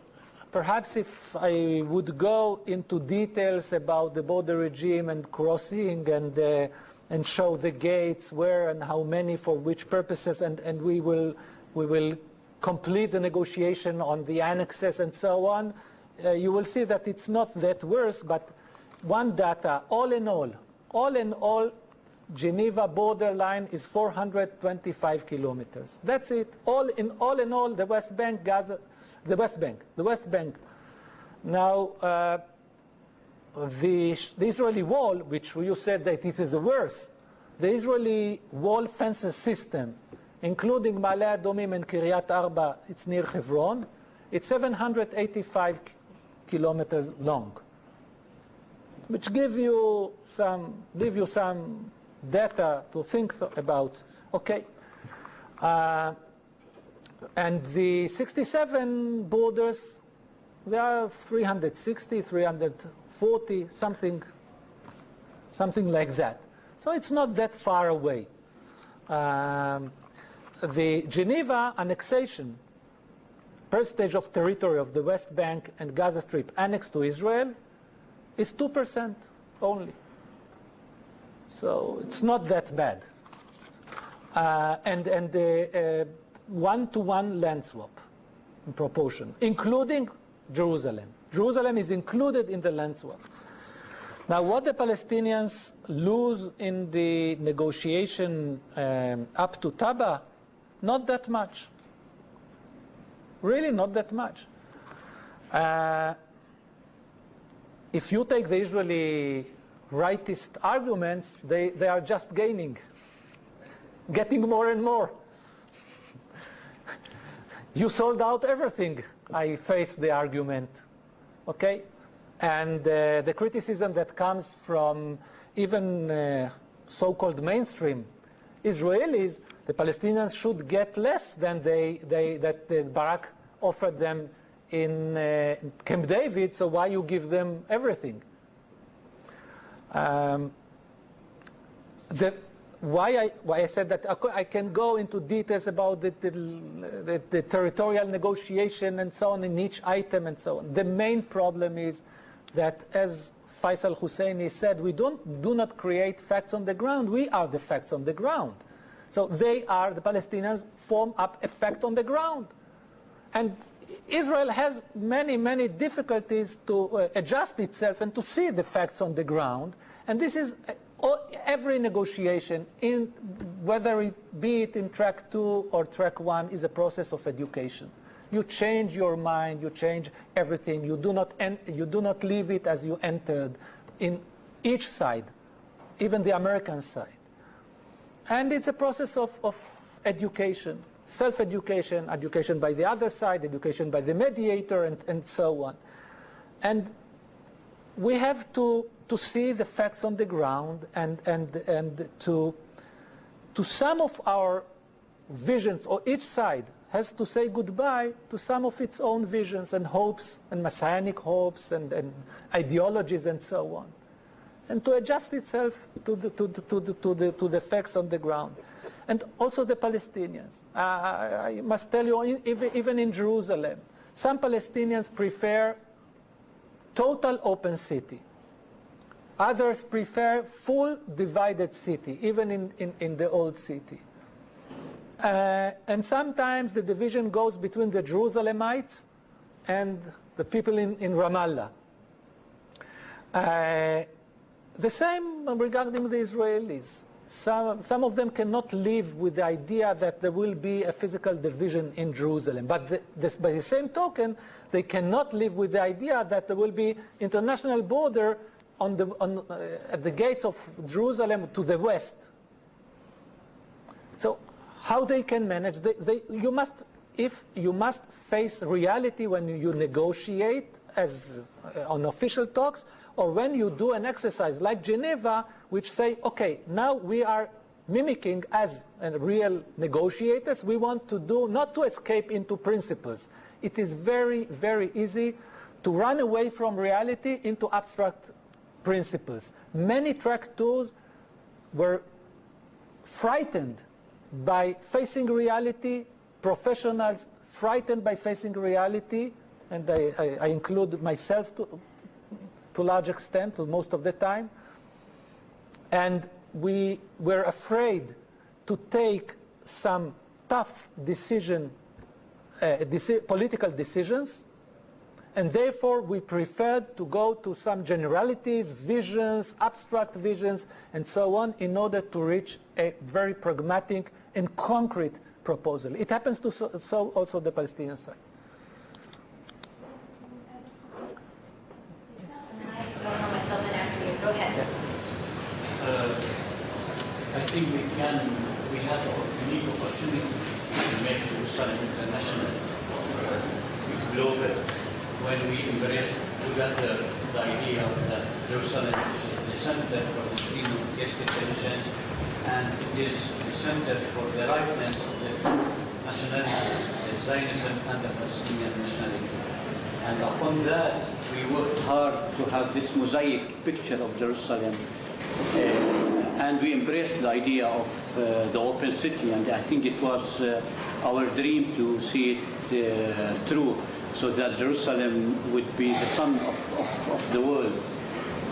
perhaps if I would go into details about the border regime and crossing and, uh, and show the gates, where and how many, for which purposes, and, and we, will, we will complete the negotiation on the annexes and so on, uh, you will see that it's not that worse, but one data, all in all, all in all, Geneva borderline is 425 kilometers. That's it. All in all, in all, the West Bank, Gaza, the West Bank, the West Bank. Now, uh, the, the, Israeli wall, which you said that it is the worst, the Israeli wall fences system, including Ma'ale Adumim and Kiryat Arba, it's near Hebron, it's 785 kilometers long, which give you some, give you some data to think about. Okay. Uh, and the 67 borders, they are 360, 340, something, something like that. So it's not that far away. Um, the Geneva annexation, percentage of territory of the West Bank and Gaza Strip annexed to Israel, is 2% only. So it's not that bad. Uh, and and the one-to-one -one land swap in proportion, including Jerusalem. Jerusalem is included in the land swap. Now, what the Palestinians lose in the negotiation um, up to Taba, not that much. Really, not that much. Uh, if you take the Israeli rightist arguments, they, they are just gaining, getting more and more. you sold out everything, I face the argument. Okay? And uh, the criticism that comes from even uh, so-called mainstream Israelis, the Palestinians should get less than they, they, that the Barak offered them in uh, Camp David, so why you give them everything? Um, the, why, I, why I said that I can go into details about the, the, the, territorial negotiation and so on in each item and so on. The main problem is that, as Faisal Husseini said, we don't, do not create facts on the ground. We are the facts on the ground. So they are, the Palestinians, form up a fact on the ground. And Israel has many, many difficulties to uh, adjust itself and to see the facts on the ground. And this is uh, every negotiation, in, whether it be it in track two or track one, is a process of education. You change your mind, you change everything. You do not, you do not leave it as you entered in each side, even the American side. And it's a process of, of education self-education, education by the other side, education by the mediator, and, and so on. And we have to, to see the facts on the ground and, and, and to, to some of our visions, or each side has to say goodbye to some of its own visions and hopes and messianic hopes and, and ideologies and so on, and to adjust itself to the, to the, to the, to the, to the facts on the ground. And also the Palestinians. Uh, I must tell you, even, even in Jerusalem, some Palestinians prefer total open city. Others prefer full divided city, even in, in, in the old city. Uh, and sometimes the division goes between the Jerusalemites and the people in, in Ramallah. Uh, the same regarding the Israelis. Some, some of them cannot live with the idea that there will be a physical division in Jerusalem. But the, this, by the same token, they cannot live with the idea that there will be international border on the, on, uh, at the gates of Jerusalem to the west. So how they can manage, they, they, you must, if you must face reality when you negotiate as uh, on official talks, or when you do an exercise like Geneva, which say, okay, now we are mimicking as real negotiators, we want to do, not to escape into principles. It is very, very easy to run away from reality into abstract principles. Many track twos were frightened by facing reality, professionals frightened by facing reality, and I, I, I include myself to, to a large extent, to most of the time. And we were afraid to take some tough decision, uh, deci political decisions, and therefore we preferred to go to some generalities, visions, abstract visions, and so on, in order to reach a very pragmatic and concrete proposal. It happens to so, so also the Palestinian side. I'll throw myself in after you. Go ahead. Uh, I think we can, we have a unique opportunity to make Jerusalem international, uh, global, when we embrace together the idea that Jerusalem is the center for the guest intelligence and it is the center for the rightness of the nationality, the Zionism and the Palestinian nationality. And upon that, we worked hard to have this mosaic picture of Jerusalem. Uh, and we embraced the idea of uh, the open city, and I think it was uh, our dream to see it true, so that Jerusalem would be the sun of, of, of, the world.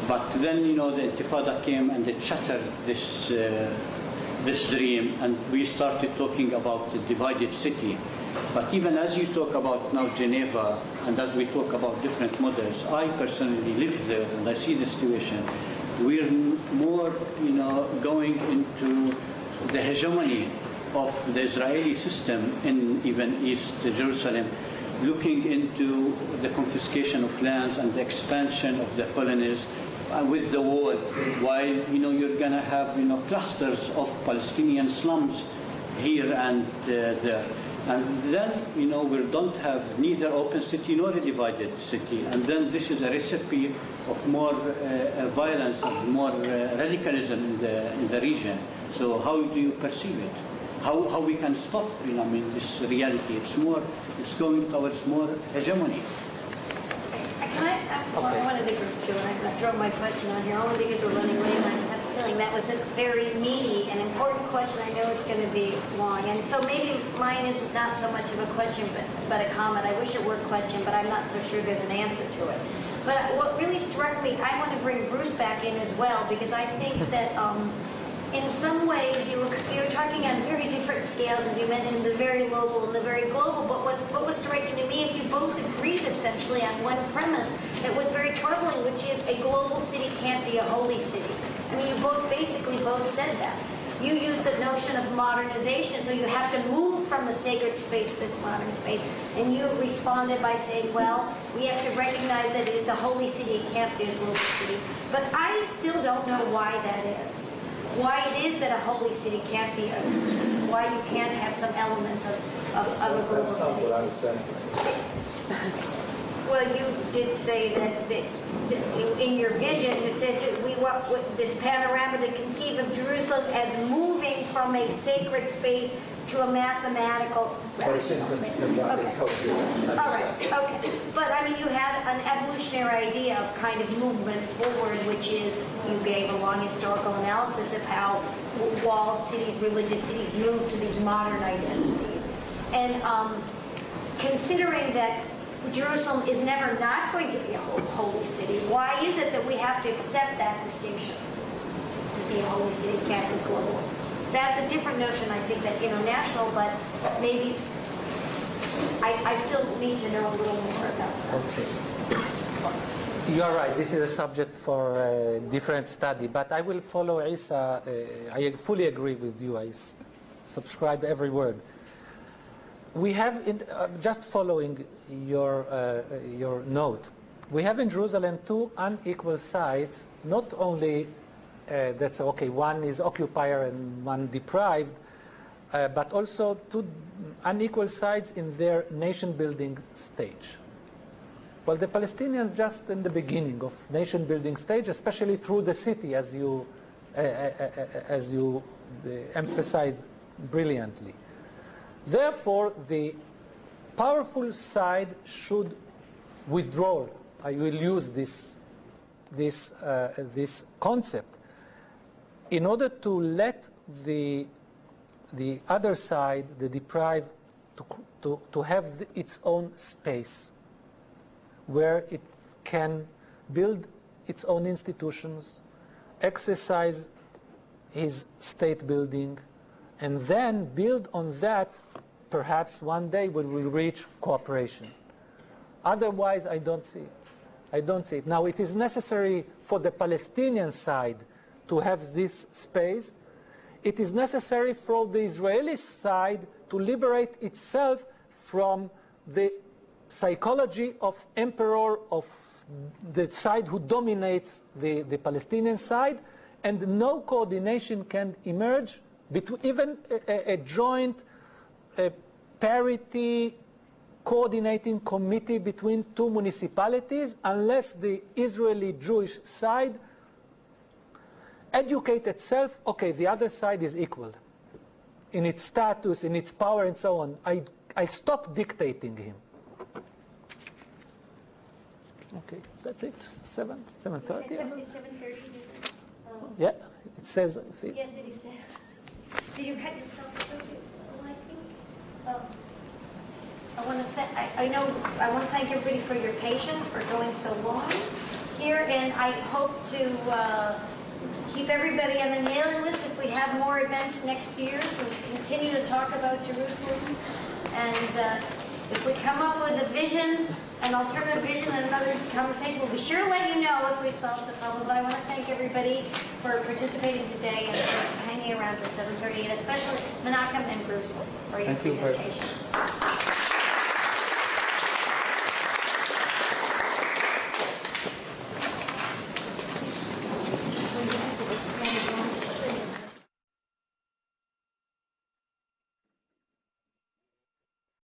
But then, you know, the Intifada came and it shattered this, uh, this dream, and we started talking about the divided city. But even as you talk about now Geneva, and as we talk about different models, I personally live there and I see the situation. We're more, you know, going into the hegemony of the Israeli system in even East Jerusalem, looking into the confiscation of lands and the expansion of the colonies uh, with the wall, while you know you're going to have you know clusters of Palestinian slums here and uh, there. And then, you know, we don't have neither open city nor a divided city. And then this is a recipe of more uh, violence, of more uh, radicalism in the, in the region. So how do you perceive it? How, how we can stop, you know, I mean, this reality? It's more, it's going towards more hegemony. Can I, I, well, I wanted to group too, and I'm going to throw my question on here, only because we're running late, and I have a feeling that was a very meaty and important question. I know it's going to be long, and so maybe mine is not so much of a question, but, but a comment. I wish it were a question, but I'm not so sure there's an answer to it. But what really struck me, I want to bring Bruce back in as well, because I think that um, in some ways you were, you were talking on very different scales, as you mentioned, the very local and the very global. But what's, what was striking to me is you both agreed essentially on one premise that was very troubling, which is a global city can't be a holy city. I mean, you both basically both said that. You used the notion of modernization, so you have to move from the sacred space to this modern space. And you responded by saying, well, we have to recognize that it's a holy city, it can't be a global city. But I still don't know why that is why it is that a holy city can't be, a, why you can't have some elements of, of, of a global That's not city. what I saying. Well, you did say that, that in your vision, you said we want with this panorama to conceive of Jerusalem as moving from a sacred space to a mathematical rational space. Okay. All right, okay. But I mean, you had an evolutionary idea of kind of movement forward, which is you gave a long historical analysis of how walled cities, religious cities move to these modern identities. And um, considering that Jerusalem is never not going to be a holy city, why is it that we have to accept that distinction? To be a holy city can't be global. That's a different notion, I think, than international, but maybe I, I still need to know a little more about that. You are right. This is a subject for a different study. But I will follow Isa. Uh, I fully agree with you. I subscribe every word. We have, in, uh, just following your, uh, your note, we have in Jerusalem two unequal sides, not only uh, that's okay, one is occupier and one deprived, uh, but also two unequal sides in their nation building stage. Well, the Palestinians just in the beginning of nation building stage, especially through the city, as you, uh, uh, uh, as you uh, emphasized brilliantly. Therefore, the powerful side should withdraw. I will use this, this, this concept in order to let the, the other side, the deprived, to, to, to have its own space where it can build its own institutions, exercise his state building, and then build on that, perhaps one day we reach cooperation. Otherwise, I don't see it. I don't see it. Now, it is necessary for the Palestinian side to have this space. It is necessary for the Israeli side to liberate itself from the psychology of emperor of the side who dominates the, the Palestinian side, and no coordination can emerge between even a, a, joint a parity coordinating committee between two municipalities unless the Israeli Jewish side educate itself, okay, the other side is equal in its status, in its power, and so on. I, I stop dictating him. Okay, that's it. Seven, seven thirty. Yeah, it says. See, Yes, it is. Did you write yourself a little I think? Oh. I want to I, I know, I want to thank everybody for your patience, for going so long here, and I hope to, uh, keep everybody on the mailing list if we have more events next year. We'll continue to talk about Jerusalem, and, uh, if we come up with a vision, an alternative vision, and another conversation, we'll be sure to let you know if we solve the problem. But I want to thank everybody for participating today and for hanging around for 7:30, and especially Menachem and Bruce for your Thank you presentations.